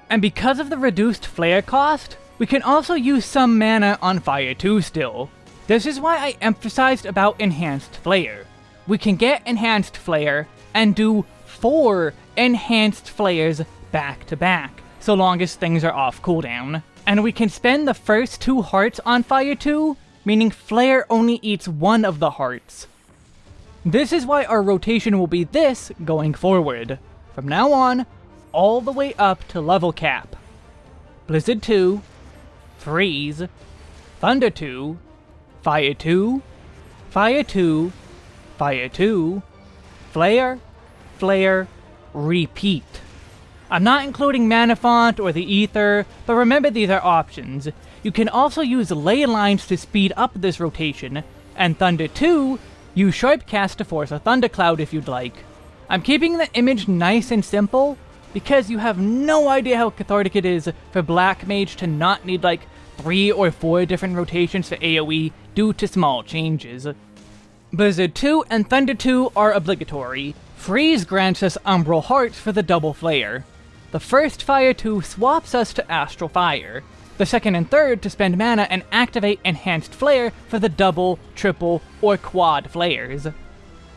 And because of the reduced Flare cost, we can also use some mana on Fire 2 still. This is why I emphasized about Enhanced Flare. We can get Enhanced Flare and do 4 Enhanced Flares back to back, so long as things are off cooldown. And we can spend the first two hearts on Fire 2, meaning Flare only eats one of the hearts. This is why our rotation will be this going forward. From now on, all the way up to level cap. Blizzard 2, Freeze, Thunder 2, Fire 2, Fire 2, Fire 2, Flare, Flare, Repeat. I'm not including Mana Font or the Ether, but remember these are options. You can also use ley lines to speed up this rotation, and Thunder 2, use Sharpcast to force a Thundercloud if you'd like. I'm keeping the image nice and simple, because you have no idea how cathartic it is for Black Mage to not need like three or four different rotations for AoE due to small changes. Blizzard 2 and Thunder 2 are obligatory. Freeze grants us Umbral Hearts for the double flare. The first Fire 2 swaps us to Astral Fire. The second and third to spend mana and activate Enhanced Flare for the double, triple, or quad flares.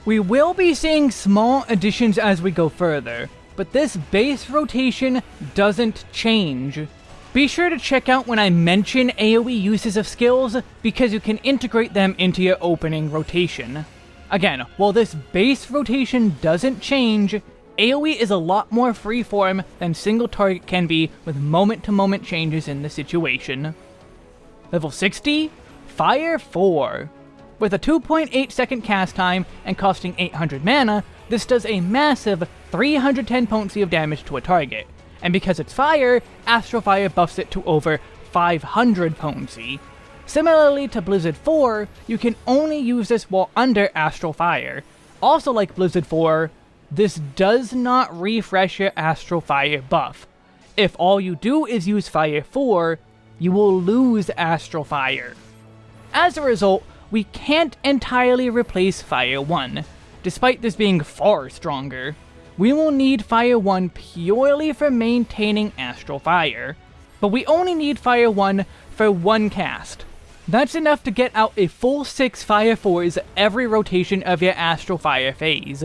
We will be seeing small additions as we go further, but this base rotation doesn't change. Be sure to check out when I mention AoE uses of skills, because you can integrate them into your opening rotation. Again, while this base rotation doesn't change, AoE is a lot more freeform than single target can be with moment-to-moment -moment changes in the situation. Level 60, Fire 4. With a 2.8 second cast time and costing 800 mana, this does a massive 310 potency of damage to a target, and because it's fire, Astral Fire buffs it to over 500 potency. Similarly to Blizzard 4, you can only use this while under Astral Fire. Also like Blizzard 4, this does not refresh your Astral Fire buff. If all you do is use Fire 4, you will lose Astral Fire. As a result, we can't entirely replace Fire 1, despite this being far stronger. We will need Fire 1 purely for maintaining Astral Fire, but we only need Fire 1 for one cast. That's enough to get out a full 6 Fire 4s every rotation of your Astral Fire phase.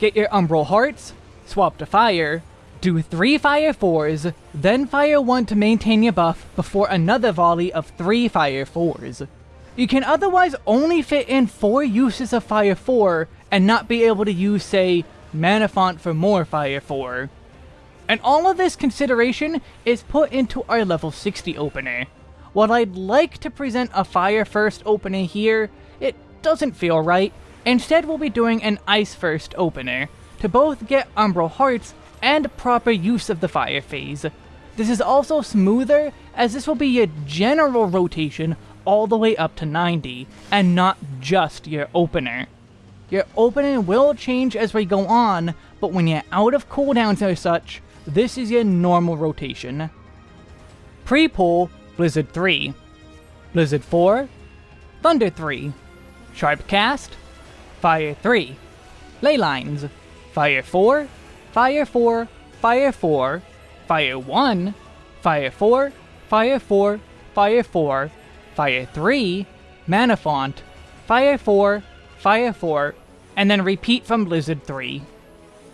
Get your Umbral Hearts, swap to Fire, do 3 Fire 4s, then Fire 1 to maintain your buff before another volley of 3 Fire 4s. You can otherwise only fit in 4 uses of Fire 4 and not be able to use, say, Mana Font for more Fire 4. And all of this consideration is put into our level 60 opener. While I'd like to present a Fire First opener here, it doesn't feel right, Instead, we'll be doing an Ice First opener, to both get Umbral Hearts and proper use of the Fire phase. This is also smoother, as this will be your general rotation all the way up to 90, and not just your opener. Your opener will change as we go on, but when you're out of cooldowns or such, this is your normal rotation. Pre-pull, Blizzard 3. Blizzard 4, Thunder 3. Sharpcast, Fire 3. Ley lines. Fire 4, Fire 4, Fire 4, Fire 1, Fire 4, Fire 4, Fire 4, Fire 3, Mana Font, Fire 4, Fire 4, and then repeat from Blizzard 3.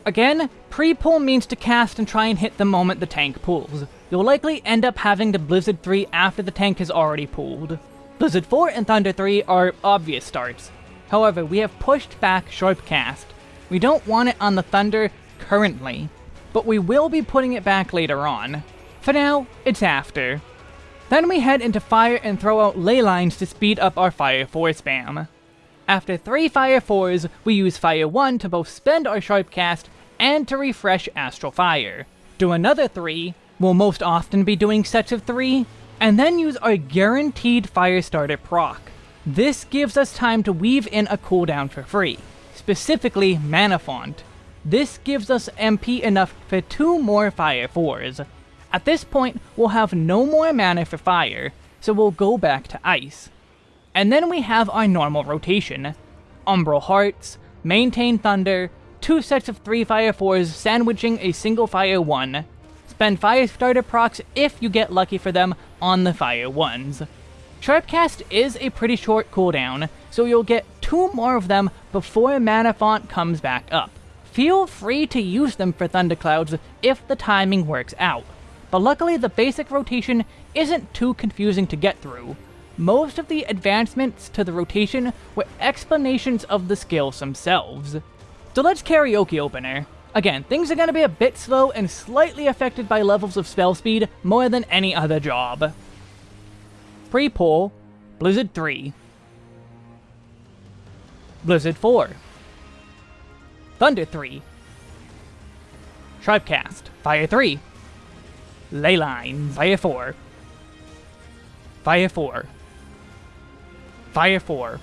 Again, pre-pull means to cast and try and hit the moment the tank pulls. You'll likely end up having to Blizzard 3 after the tank has already pulled. Blizzard 4 and Thunder 3 are obvious starts, However, we have pushed back Sharpcast. We don't want it on the Thunder currently, but we will be putting it back later on. For now, it's after. Then we head into Fire and throw out ley lines to speed up our Fire 4 spam. After 3 Fire 4s, we use Fire 1 to both spend our Sharpcast and to refresh Astral Fire. Do another 3, we'll most often be doing sets of 3, and then use our guaranteed Firestarter proc. This gives us time to weave in a cooldown for free, specifically Mana Font. This gives us MP enough for two more Fire 4s. At this point, we'll have no more mana for Fire, so we'll go back to Ice. And then we have our normal rotation. Umbral Hearts, Maintain Thunder, two sets of three Fire 4s sandwiching a single Fire 1. Spend Fire Starter procs if you get lucky for them on the Fire 1s. Sharpcast is a pretty short cooldown, so you'll get two more of them before Mana Font comes back up. Feel free to use them for Thunderclouds if the timing works out, but luckily the basic rotation isn't too confusing to get through. Most of the advancements to the rotation were explanations of the skills themselves. So let's karaoke opener. Again, things are going to be a bit slow and slightly affected by levels of spell speed more than any other job. Pre-pull, Blizzard 3. Blizzard 4. Thunder 3. Sharpcast, Fire 3. Leyline, Fire 4. Fire 4. Fire 4.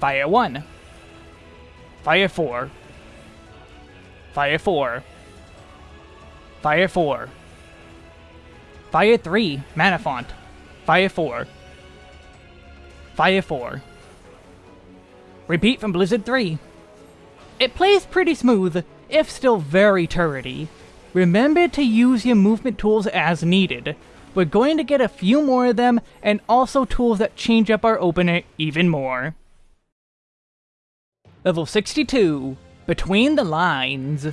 Fire 1. Fire 4. Fire 4. Fire 4. Fire 3, Mana Font. Fire 4. Fire 4. Repeat from Blizzard 3. It plays pretty smooth, if still very turrety. Remember to use your movement tools as needed. We're going to get a few more of them, and also tools that change up our opener even more. Level 62, Between the Lines.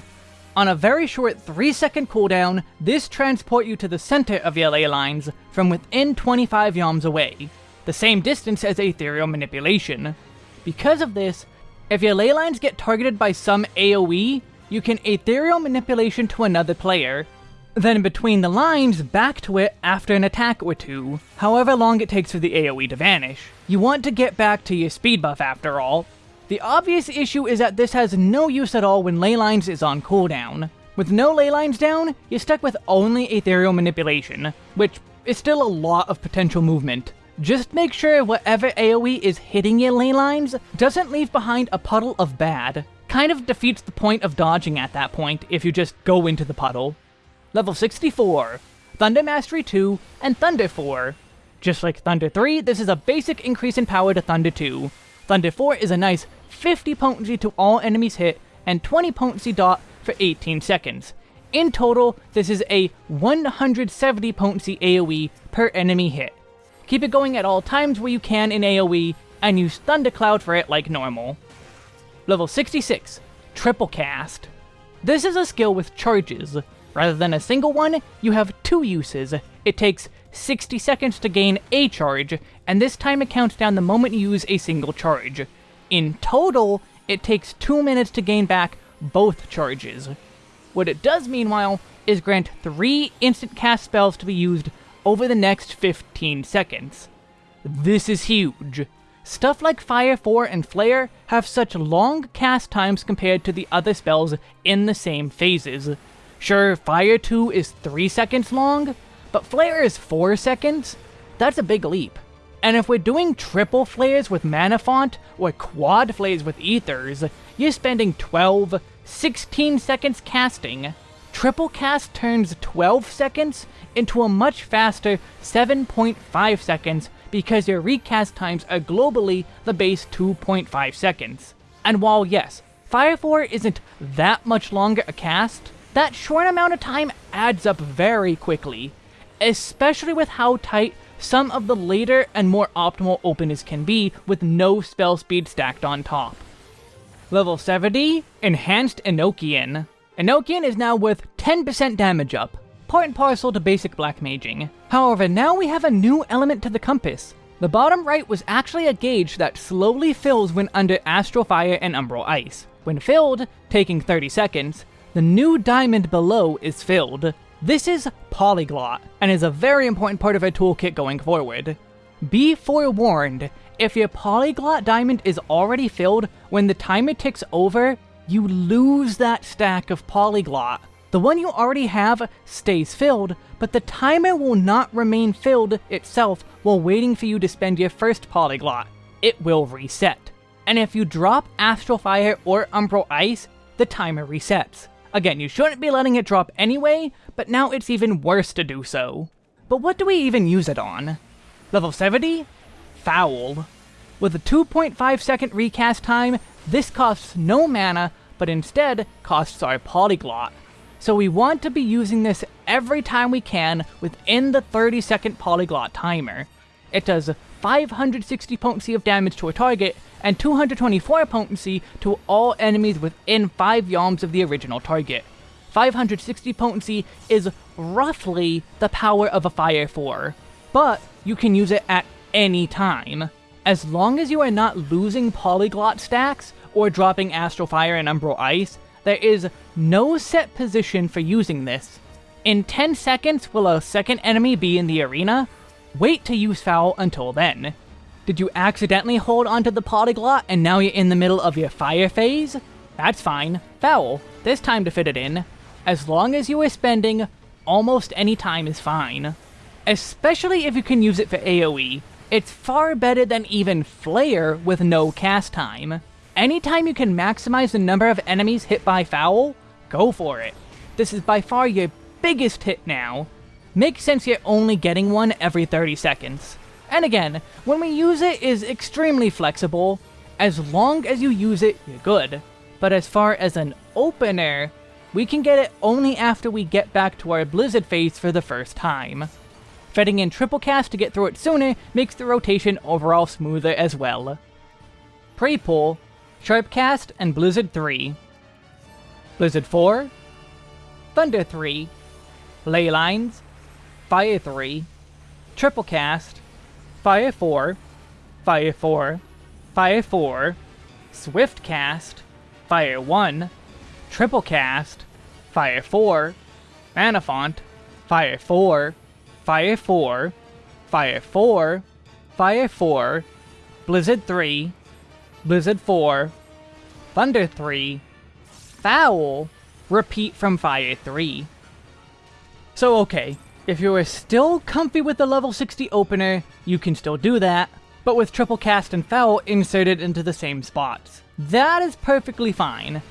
On a very short 3 second cooldown, this transport you to the center of your ley lines from within 25 yalms away, the same distance as Ethereal Manipulation. Because of this, if your ley lines get targeted by some AoE, you can Ethereal Manipulation to another player, then between the lines back to it after an attack or two, however long it takes for the AoE to vanish. You want to get back to your speed buff after all, the obvious issue is that this has no use at all when Leylines is on cooldown. With no Leylines down, you're stuck with only Ethereal Manipulation, which is still a lot of potential movement. Just make sure whatever AoE is hitting your Leylines doesn't leave behind a puddle of bad. Kind of defeats the point of dodging at that point if you just go into the puddle. Level 64, Thunder Mastery 2, and Thunder 4. Just like Thunder 3, this is a basic increase in power to Thunder 2. Thunder 4 is a nice 50 potency to all enemies hit, and 20 potency dot for 18 seconds. In total, this is a 170 potency AoE per enemy hit. Keep it going at all times where you can in AoE, and use Thundercloud for it like normal. Level 66, Triple Cast. This is a skill with charges. Rather than a single one, you have two uses. It takes 60 seconds to gain a charge, and this time it counts down the moment you use a single charge. In total, it takes 2 minutes to gain back both charges. What it does, meanwhile, is grant 3 instant cast spells to be used over the next 15 seconds. This is huge. Stuff like Fire 4 and Flare have such long cast times compared to the other spells in the same phases. Sure, Fire 2 is 3 seconds long, but Flare is 4 seconds? That's a big leap. And if we're doing triple flares with Mana Font, or quad flares with Ethers, you're spending 12, 16 seconds casting. Triple cast turns 12 seconds into a much faster 7.5 seconds because your recast times are globally the base 2.5 seconds. And while yes, Fire 4 isn't that much longer a cast, that short amount of time adds up very quickly, especially with how tight some of the later and more optimal openers can be with no spell speed stacked on top. Level 70, Enhanced Enochian. Enochian is now worth 10% damage up, part and parcel to basic black maging. However, now we have a new element to the compass. The bottom right was actually a gauge that slowly fills when under Astral Fire and Umbral Ice. When filled, taking 30 seconds, the new diamond below is filled, this is Polyglot, and is a very important part of our toolkit going forward. Be forewarned, if your Polyglot diamond is already filled when the timer ticks over, you lose that stack of Polyglot. The one you already have stays filled, but the timer will not remain filled itself while waiting for you to spend your first Polyglot. It will reset. And if you drop Astral Fire or Umbral Ice, the timer resets. Again, you shouldn't be letting it drop anyway, but now it's even worse to do so. But what do we even use it on? Level 70? Foul. With a 2.5 second recast time, this costs no mana, but instead costs our Polyglot. So we want to be using this every time we can within the 30 second polyglot timer. It does 560 potency of damage to a target, and 224 potency to all enemies within 5 yalms of the original target. 560 potency is roughly the power of a Fire 4, but you can use it at any time. As long as you are not losing polyglot stacks, or dropping Astral Fire and Umbral Ice, there is no set position for using this. In 10 seconds will a second enemy be in the arena? Wait to use Foul until then. Did you accidentally hold onto the Polyglot and now you're in the middle of your fire phase? That's fine. Foul. There's time to fit it in. As long as you are spending, almost any time is fine. Especially if you can use it for AoE. It's far better than even Flare with no cast time. Anytime you can maximize the number of enemies hit by Foul, go for it. This is by far your biggest hit now. Makes sense you're only getting one every 30 seconds. And again, when we use it is extremely flexible. As long as you use it, you're good. But as far as an opener, we can get it only after we get back to our Blizzard phase for the first time. Fitting in triple cast to get through it sooner makes the rotation overall smoother as well. Pre-pull Sharpcast and Blizzard 3. Blizzard 4, Thunder 3, Leylines, Fire 3, Triple Cast, Fire 4, Fire 4, Fire 4, Swift Cast, Fire 1, Triple Cast, Fire 4, Manafont, Fire 4, Fire 4, Fire 4, Fire 4, Blizzard 3, Blizzard 4, Thunder 3, Foul, repeat from Fire 3. So okay, if you are still comfy with the level 60 opener, you can still do that, but with triple cast and foul inserted into the same spots. That is perfectly fine.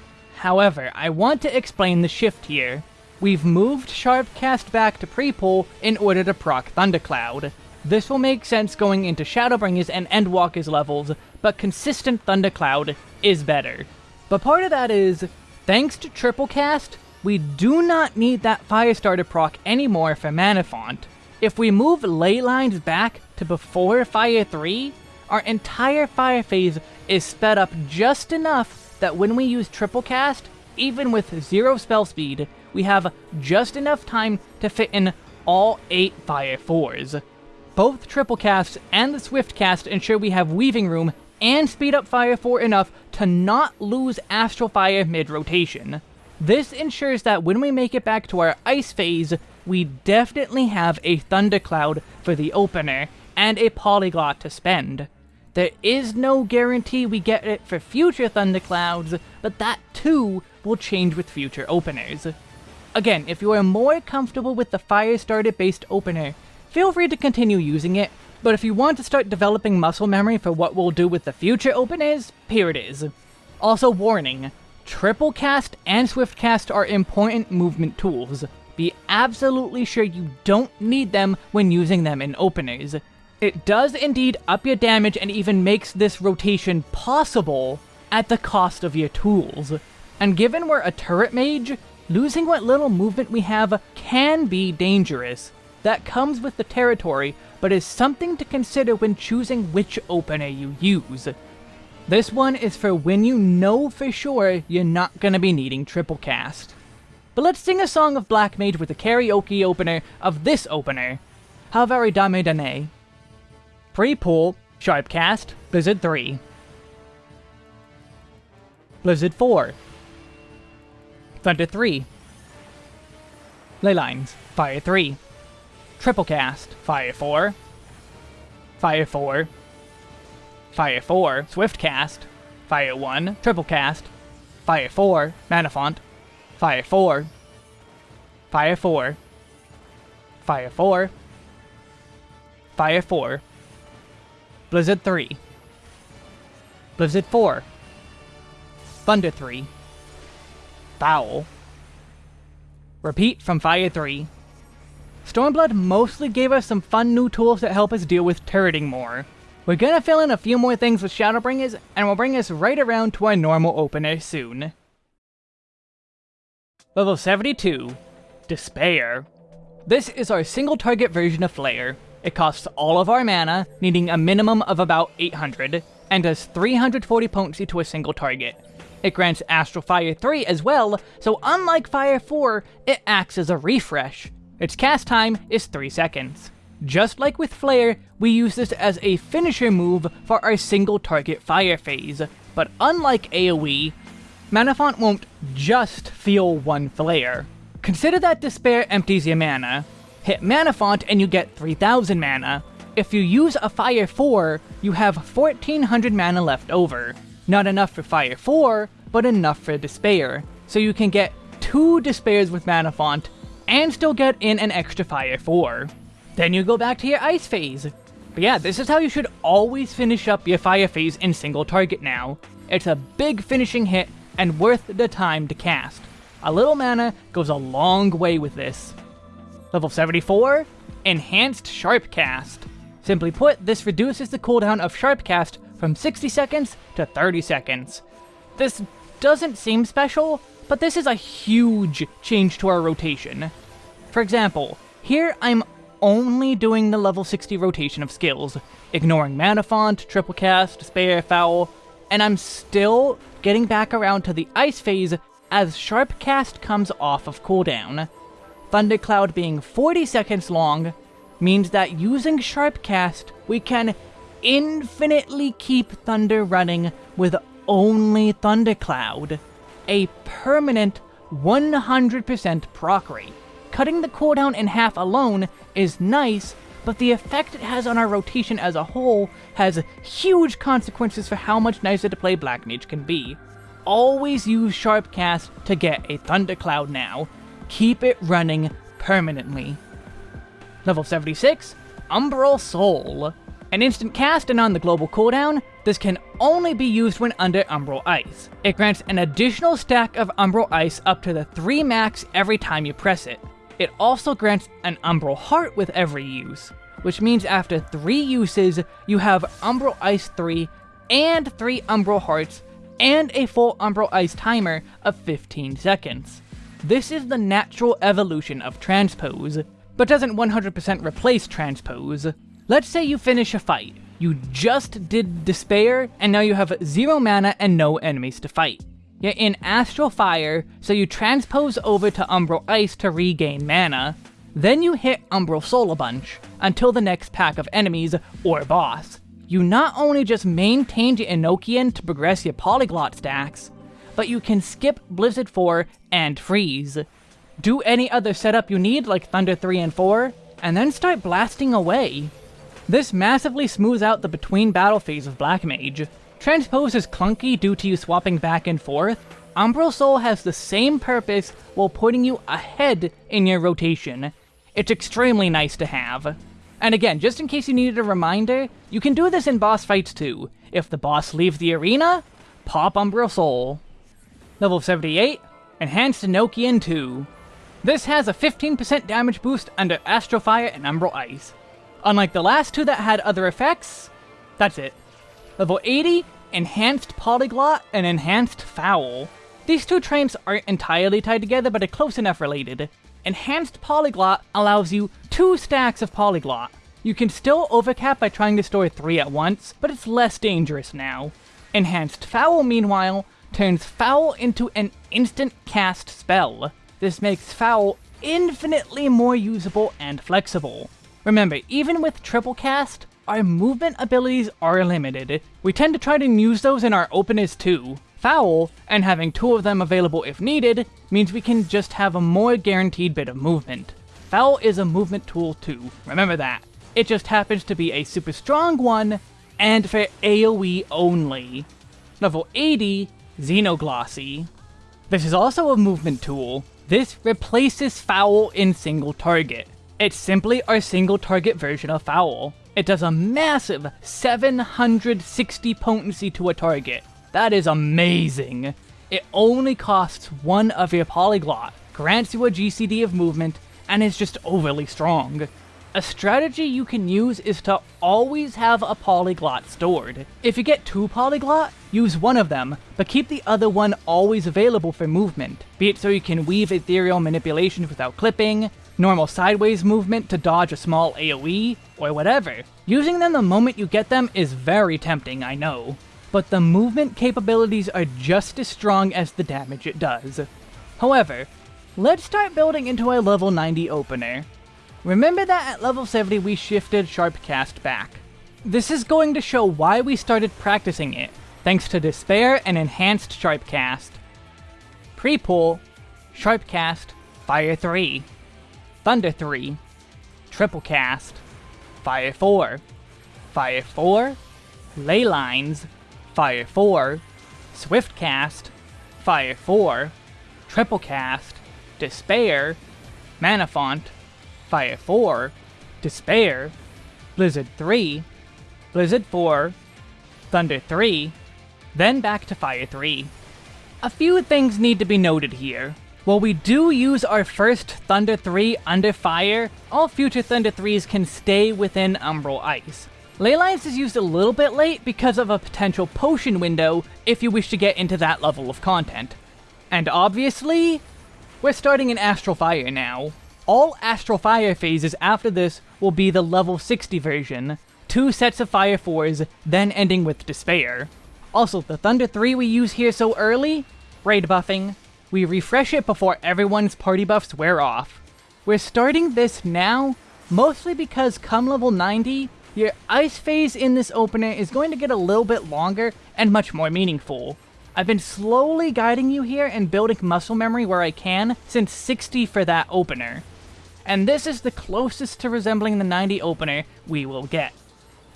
However, I want to explain the shift here. We've moved Sharpcast back to pre-pull in order to proc Thundercloud. This will make sense going into Shadowbringers and Endwalkers levels, but consistent Thundercloud is better. But part of that is, thanks to Triple Cast, we do not need that Firestarter proc anymore for Mana Font. If we move Leylines back to before Fire 3, our entire Fire phase is sped up just enough that when we use Triple Cast, even with zero spell speed, we have just enough time to fit in all 8 Fire 4s. Both triple casts and the swift cast ensure we have weaving room and speed up Fire 4 enough to not lose Astral Fire mid-rotation. This ensures that when we make it back to our Ice phase, we definitely have a Thundercloud for the opener, and a Polyglot to spend. There is no guarantee we get it for future Thunderclouds, but that too will change with future openers. Again, if you are more comfortable with the Firestarter based opener, feel free to continue using it, but if you want to start developing muscle memory for what we'll do with the future openers, here it is. Also warning, triple cast and swift cast are important movement tools. Be absolutely sure you don't need them when using them in openers. It does indeed up your damage and even makes this rotation possible at the cost of your tools. And given we're a turret mage, losing what little movement we have can be dangerous, that comes with the territory, but is something to consider when choosing which opener you use. This one is for when you know for sure you're not going to be needing triple cast. But let's sing a song of Black Mage with the karaoke opener of this opener, Havare Dame Dane. Pre-pull, Sharpcast, Blizzard 3. Blizzard 4. Thunder 3. Leylines, Fire 3. Triple cast. Fire 4. Fire 4. Fire 4. Swift cast. Fire 1. Triple cast. Fire 4, Mana Font, Fire 4, Fire 4, Fire 4, Fire 4, Blizzard 3, Blizzard 4, Thunder 3, Foul, Repeat from Fire 3. Stormblood mostly gave us some fun new tools that help us deal with turreting more. We're gonna fill in a few more things with Shadowbringers, and we'll bring us right around to our normal opener soon. Level 72, Despair. This is our single target version of Flare. It costs all of our mana, needing a minimum of about 800, and does 340 potency to a single target. It grants Astral Fire 3 as well, so unlike Fire 4, it acts as a refresh. Its cast time is 3 seconds. Just like with Flare, we use this as a finisher move for our single target fire phase, but unlike AoE, Mana Font won't just feel one flare. Consider that Despair empties your mana. Hit Mana Font and you get 3000 mana. If you use a Fire 4, you have 1400 mana left over. Not enough for Fire 4, but enough for Despair. So you can get two Despairs with Mana Font, and still get in an extra Fire 4. Then you go back to your Ice phase. But yeah, this is how you should always finish up your Fire phase in single target now. It's a big finishing hit, and worth the time to cast. A little mana goes a long way with this. Level 74, Enhanced Sharp Cast. Simply put, this reduces the cooldown of Sharp Cast from 60 seconds to 30 seconds. This doesn't seem special, but this is a huge change to our rotation. For example, here I'm only doing the level 60 rotation of skills, ignoring Mana Font, Triple Cast, Despair, Foul, and I'm still getting back around to the Ice phase as Sharp Cast comes off of cooldown. Thundercloud being 40 seconds long means that using Sharpcast, we can infinitely keep Thunder running with only Thundercloud. A permanent 100% proc rate. Cutting the cooldown in half alone is nice, but the effect it has on our rotation as a whole has huge consequences for how much nicer to play Black Mage can be. Always use Sharpcast to get a Thundercloud now. Keep it running permanently. Level 76, Umbral Soul. An instant cast and on the global cooldown, this can only be used when under Umbral Ice. It grants an additional stack of Umbral Ice up to the 3 max every time you press it. It also grants an Umbral Heart with every use, which means after 3 uses, you have Umbral Ice 3 and 3 Umbral Hearts and a full Umbral Ice timer of 15 seconds. This is the natural evolution of Transpose, but doesn't 100% replace Transpose. Let's say you finish a fight. You just did Despair, and now you have zero mana and no enemies to fight. You're in Astral Fire, so you transpose over to Umbral Ice to regain mana. Then you hit Umbral Soul a bunch, until the next pack of enemies, or boss. You not only just maintained your Enochian to progress your Polyglot stacks, but you can skip Blizzard 4 and Freeze. Do any other setup you need, like Thunder 3 and 4, and then start blasting away. This massively smooths out the between battle phase of Black Mage. Transpose is clunky due to you swapping back and forth. Umbral Soul has the same purpose while putting you ahead in your rotation. It's extremely nice to have. And again, just in case you needed a reminder, you can do this in boss fights too. If the boss leaves the arena, pop Umbral Soul. Level 78, Enhanced Enochian 2. This has a 15% damage boost under Astral Fire and Umbral Ice. Unlike the last two that had other effects, that's it. Level 80, Enhanced Polyglot and Enhanced Foul. These two traits aren't entirely tied together, but are close enough related. Enhanced Polyglot allows you two stacks of Polyglot. You can still overcap by trying to store three at once, but it's less dangerous now. Enhanced Foul, meanwhile, turns Foul into an instant cast spell. This makes Foul infinitely more usable and flexible. Remember, even with triple cast, our movement abilities are limited. We tend to try to use those in our openers too. Foul, and having two of them available if needed, means we can just have a more guaranteed bit of movement. Foul is a movement tool too, remember that. It just happens to be a super strong one, and for AoE only. Level 80, Xenoglossy. This is also a movement tool. This replaces Foul in single target. It's simply our single target version of Foul. It does a massive 760 potency to a target. That is amazing. It only costs one of your Polyglot, grants you a GCD of movement, and is just overly strong. A strategy you can use is to always have a polyglot stored. If you get two polyglot, use one of them, but keep the other one always available for movement, be it so you can weave ethereal manipulations without clipping, normal sideways movement to dodge a small AoE, or whatever. Using them the moment you get them is very tempting, I know, but the movement capabilities are just as strong as the damage it does. However, let's start building into a level 90 opener. Remember that at level 70 we shifted Sharpcast back. This is going to show why we started practicing it, thanks to Despair and Enhanced Sharpcast. Pre-pull, Sharpcast, Fire 3, Thunder 3, Triple Cast, Fire 4, Fire 4, Ley Lines, Fire 4, Swift Cast, Fire 4, Triple Cast, Despair, Mana Font, Fire 4, Despair, Blizzard 3, Blizzard 4, Thunder 3, then back to Fire 3. A few things need to be noted here. While we do use our first Thunder 3 under fire, all future Thunder 3s can stay within Umbral Ice. Leylines is used a little bit late because of a potential potion window if you wish to get into that level of content. And obviously, we're starting in Astral Fire now. All Astral Fire phases after this will be the level 60 version, two sets of Fire 4s, then ending with Despair. Also, the Thunder 3 we use here so early, raid buffing, we refresh it before everyone's party buffs wear off. We're starting this now, mostly because come level 90, your ice phase in this opener is going to get a little bit longer and much more meaningful. I've been slowly guiding you here and building muscle memory where I can since 60 for that opener and this is the closest to resembling the 90 opener we will get.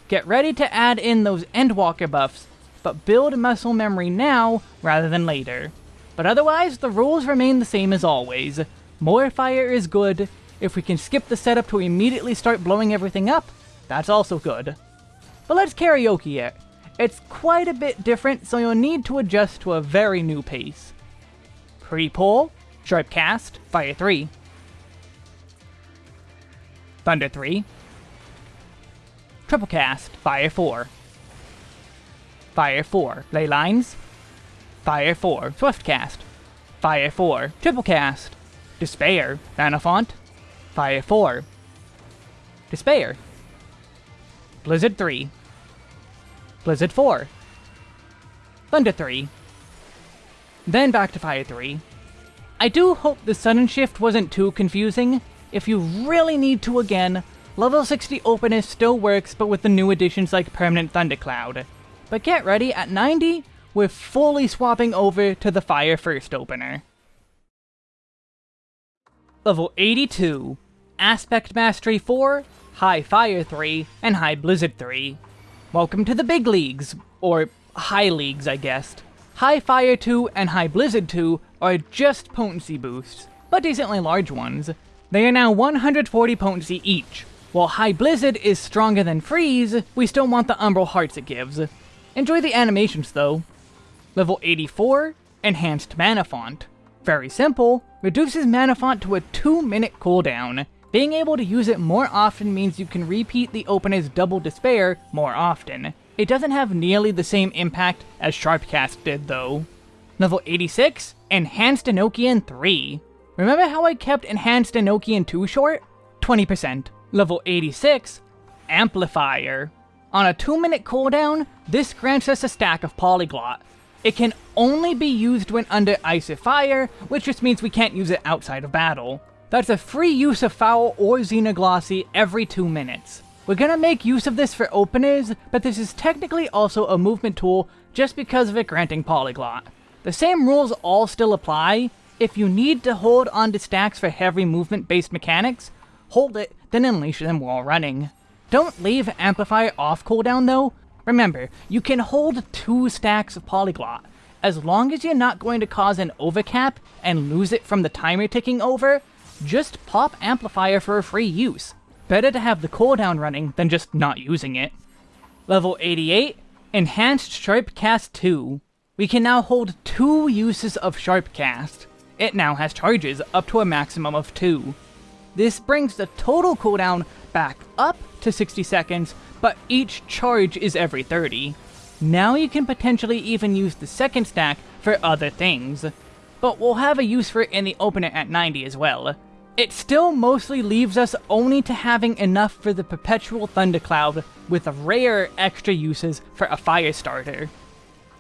Get ready to add in those Endwalker buffs, but build muscle memory now rather than later. But otherwise, the rules remain the same as always. More fire is good. If we can skip the setup to immediately start blowing everything up, that's also good. But let's karaoke it. It's quite a bit different, so you'll need to adjust to a very new pace. Pre-pull, Sharp Cast, Fire 3. Thunder 3. Triple Cast, Fire 4. Fire 4, Ley Lines. Fire 4, Swift Cast. Fire 4, Triple Cast. Despair, Mana Font. Fire 4. Despair. Blizzard 3. Blizzard 4. Thunder 3. Then back to Fire 3. I do hope the sudden shift wasn't too confusing, if you really need to again, level 60 openers still works but with the new additions like Permanent Thundercloud. But get ready, at 90, we're fully swapping over to the Fire First opener. Level 82, Aspect Mastery 4, High Fire 3, and High Blizzard 3. Welcome to the big leagues, or high leagues I guess. High Fire 2 and High Blizzard 2 are just potency boosts, but decently large ones, they are now 140 potency each. While High Blizzard is stronger than Freeze, we still want the Umbral Hearts it gives. Enjoy the animations though. Level 84, Enhanced Mana Font. Very simple, reduces Mana Font to a 2 minute cooldown. Being able to use it more often means you can repeat the opener's Double Despair more often. It doesn't have nearly the same impact as Sharpcast did though. Level 86, Enhanced Enochian 3. Remember how I kept Enhanced Enochian 2 short? 20%. Level 86, Amplifier. On a 2 minute cooldown, this grants us a stack of Polyglot. It can only be used when under Ice Fire, which just means we can't use it outside of battle. That's a free use of Foul or Xenoglossy every 2 minutes. We're gonna make use of this for openers, but this is technically also a movement tool just because of it granting Polyglot. The same rules all still apply, if you need to hold onto stacks for heavy movement-based mechanics, hold it, then unleash them while running. Don't leave Amplifier off cooldown though. Remember, you can hold two stacks of Polyglot. as long as you're not going to cause an overcap and lose it from the timer ticking over, just pop Amplifier for a free use. Better to have the cooldown running than just not using it. Level 88, Enhanced Sharpcast 2. We can now hold two uses of Sharpcast. It now has charges up to a maximum of two. This brings the total cooldown back up to 60 seconds, but each charge is every 30. Now you can potentially even use the second stack for other things. But we'll have a use for it in the opener at 90 as well. It still mostly leaves us only to having enough for the Perpetual Thundercloud, with rare extra uses for a fire starter.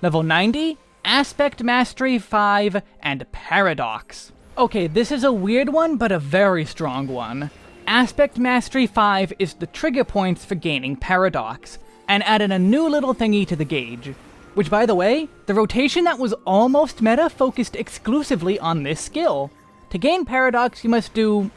Level 90, Aspect Mastery 5, and Paradox. Okay, this is a weird one, but a very strong one. Aspect Mastery 5 is the trigger points for gaining Paradox, and added a new little thingy to the gauge. Which, by the way, the rotation that was almost meta focused exclusively on this skill. To gain Paradox, you must do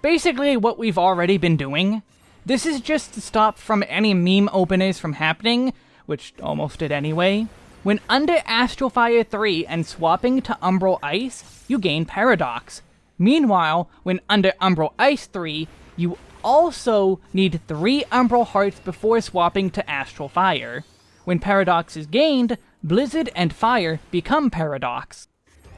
basically what we've already been doing. This is just to stop from any meme openers from happening, which almost did anyway. When under Astral Fire 3 and swapping to Umbral Ice, you gain Paradox. Meanwhile, when under Umbral Ice 3, you also need 3 Umbral Hearts before swapping to Astral Fire. When Paradox is gained, Blizzard and Fire become Paradox.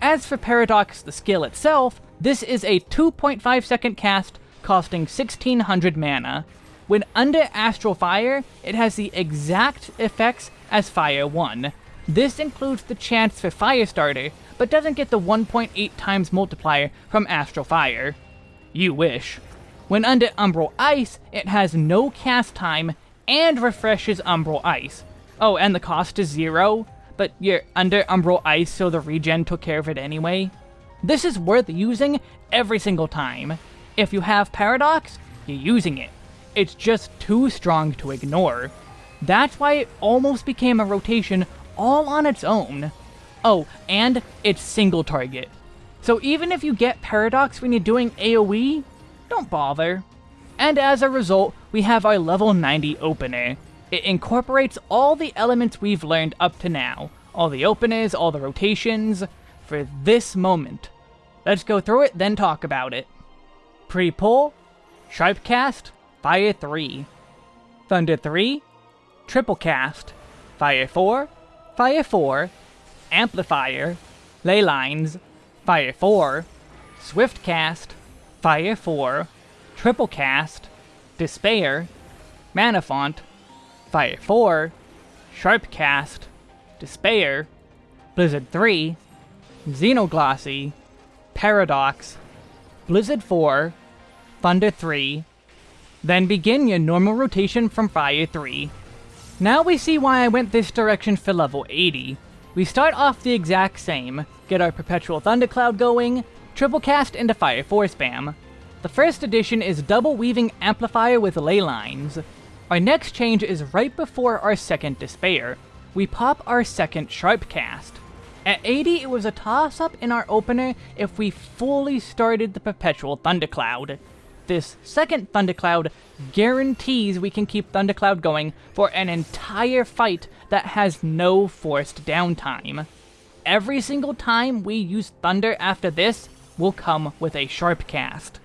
As for Paradox the skill itself, this is a 2.5 second cast costing 1600 mana. When under Astral Fire, it has the exact effects as Fire 1. This includes the chance for Firestarter, but doesn't get the 1.8 times multiplier from Astral Fire. You wish. When under Umbral Ice, it has no cast time and refreshes Umbral Ice. Oh, and the cost is zero, but you're under Umbral Ice, so the regen took care of it anyway. This is worth using every single time. If you have Paradox, you're using it. It's just too strong to ignore. That's why it almost became a rotation all on its own. Oh, and it's single target. So even if you get Paradox when you're doing AoE, don't bother. And as a result, we have our level 90 opener. It incorporates all the elements we've learned up to now, all the openers, all the rotations, for this moment. Let's go through it, then talk about it. Pre-pull, Sharp Cast, Fire 3. Thunder 3, Triple Cast, Fire 4, Fire 4, Amplifier, Ley Lines, Fire 4, Swift Cast, Fire 4, Triple Cast, Despair, Mana Font, Fire 4, Sharp Cast, Despair, Blizzard 3, Xenoglossy, Paradox, Blizzard 4, Thunder 3, then begin your normal rotation from Fire 3. Now we see why I went this direction for level 80. We start off the exact same, get our Perpetual Thundercloud going, triple cast into Fire 4 spam. The first addition is double weaving Amplifier with ley lines. Our next change is right before our second Despair. We pop our second Sharp Cast. At 80, it was a toss-up in our opener if we fully started the Perpetual Thundercloud. This second Thundercloud guarantees we can keep Thundercloud going for an entire fight that has no forced downtime. Every single time we use Thunder after this will come with a Sharp Cast.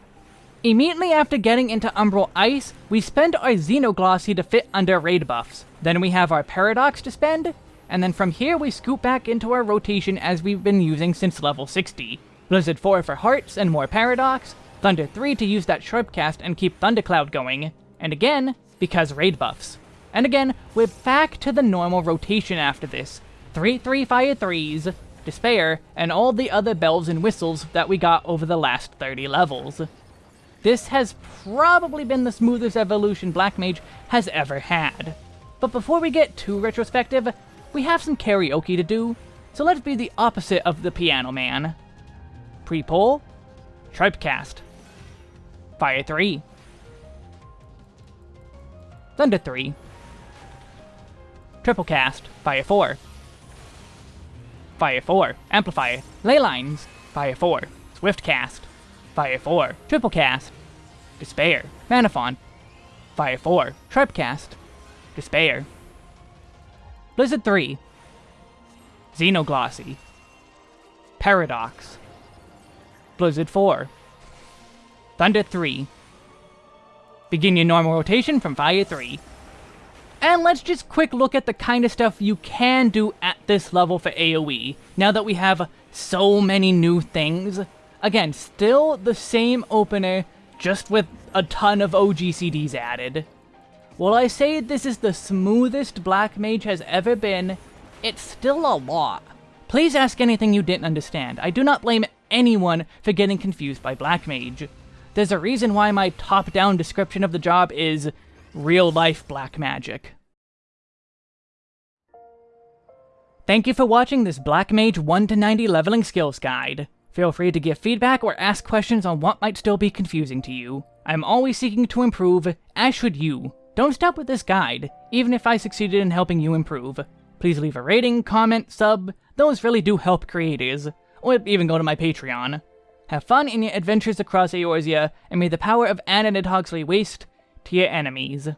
Immediately after getting into Umbral Ice, we spend our Xenoglossy to fit under raid buffs. Then we have our Paradox to spend, and then from here we scoop back into our rotation as we've been using since level 60. Blizzard 4 for Hearts and more Paradox, Thunder 3 to use that Sharp cast and keep Thundercloud going, and again, because raid buffs. And again, we're back to the normal rotation after this. 3 3 Fire 3s, Despair, and all the other bells and whistles that we got over the last 30 levels. This has probably been the smoothest evolution Black Mage has ever had. But before we get too retrospective, we have some karaoke to do, so let's be the opposite of the Piano Man. Pre-pull, Sharpcast, Fire 3, Thunder 3, Triple Cast, Fire 4, Fire 4, Amplifier, Ley Lines, Fire 4, Swift Cast, Fire 4, Triple Cast, Despair, Mana Font, Fire 4, Sharpcast, Despair, Blizzard 3, Xenoglossy, Paradox, Blizzard 4, Thunder 3. Begin your normal rotation from Fire 3. And let's just quick look at the kind of stuff you can do at this level for AoE, now that we have so many new things. Again, still the same opener, just with a ton of OGCDs added. While I say this is the smoothest Black Mage has ever been, it's still a lot. Please ask anything you didn't understand. I do not blame anyone for getting confused by Black Mage. There's a reason why my top-down description of the job is real-life black magic. Thank you for watching this Black Mage 1 to 90 leveling skills guide. Feel free to give feedback or ask questions on what might still be confusing to you. I'm always seeking to improve, as should you. Don't stop with this guide, even if I succeeded in helping you improve. Please leave a rating, comment, sub, those really do help creators, or even go to my Patreon. Have fun in your adventures across Eorzea, and may the power of Anna Nidhogg's lay waste to your enemies.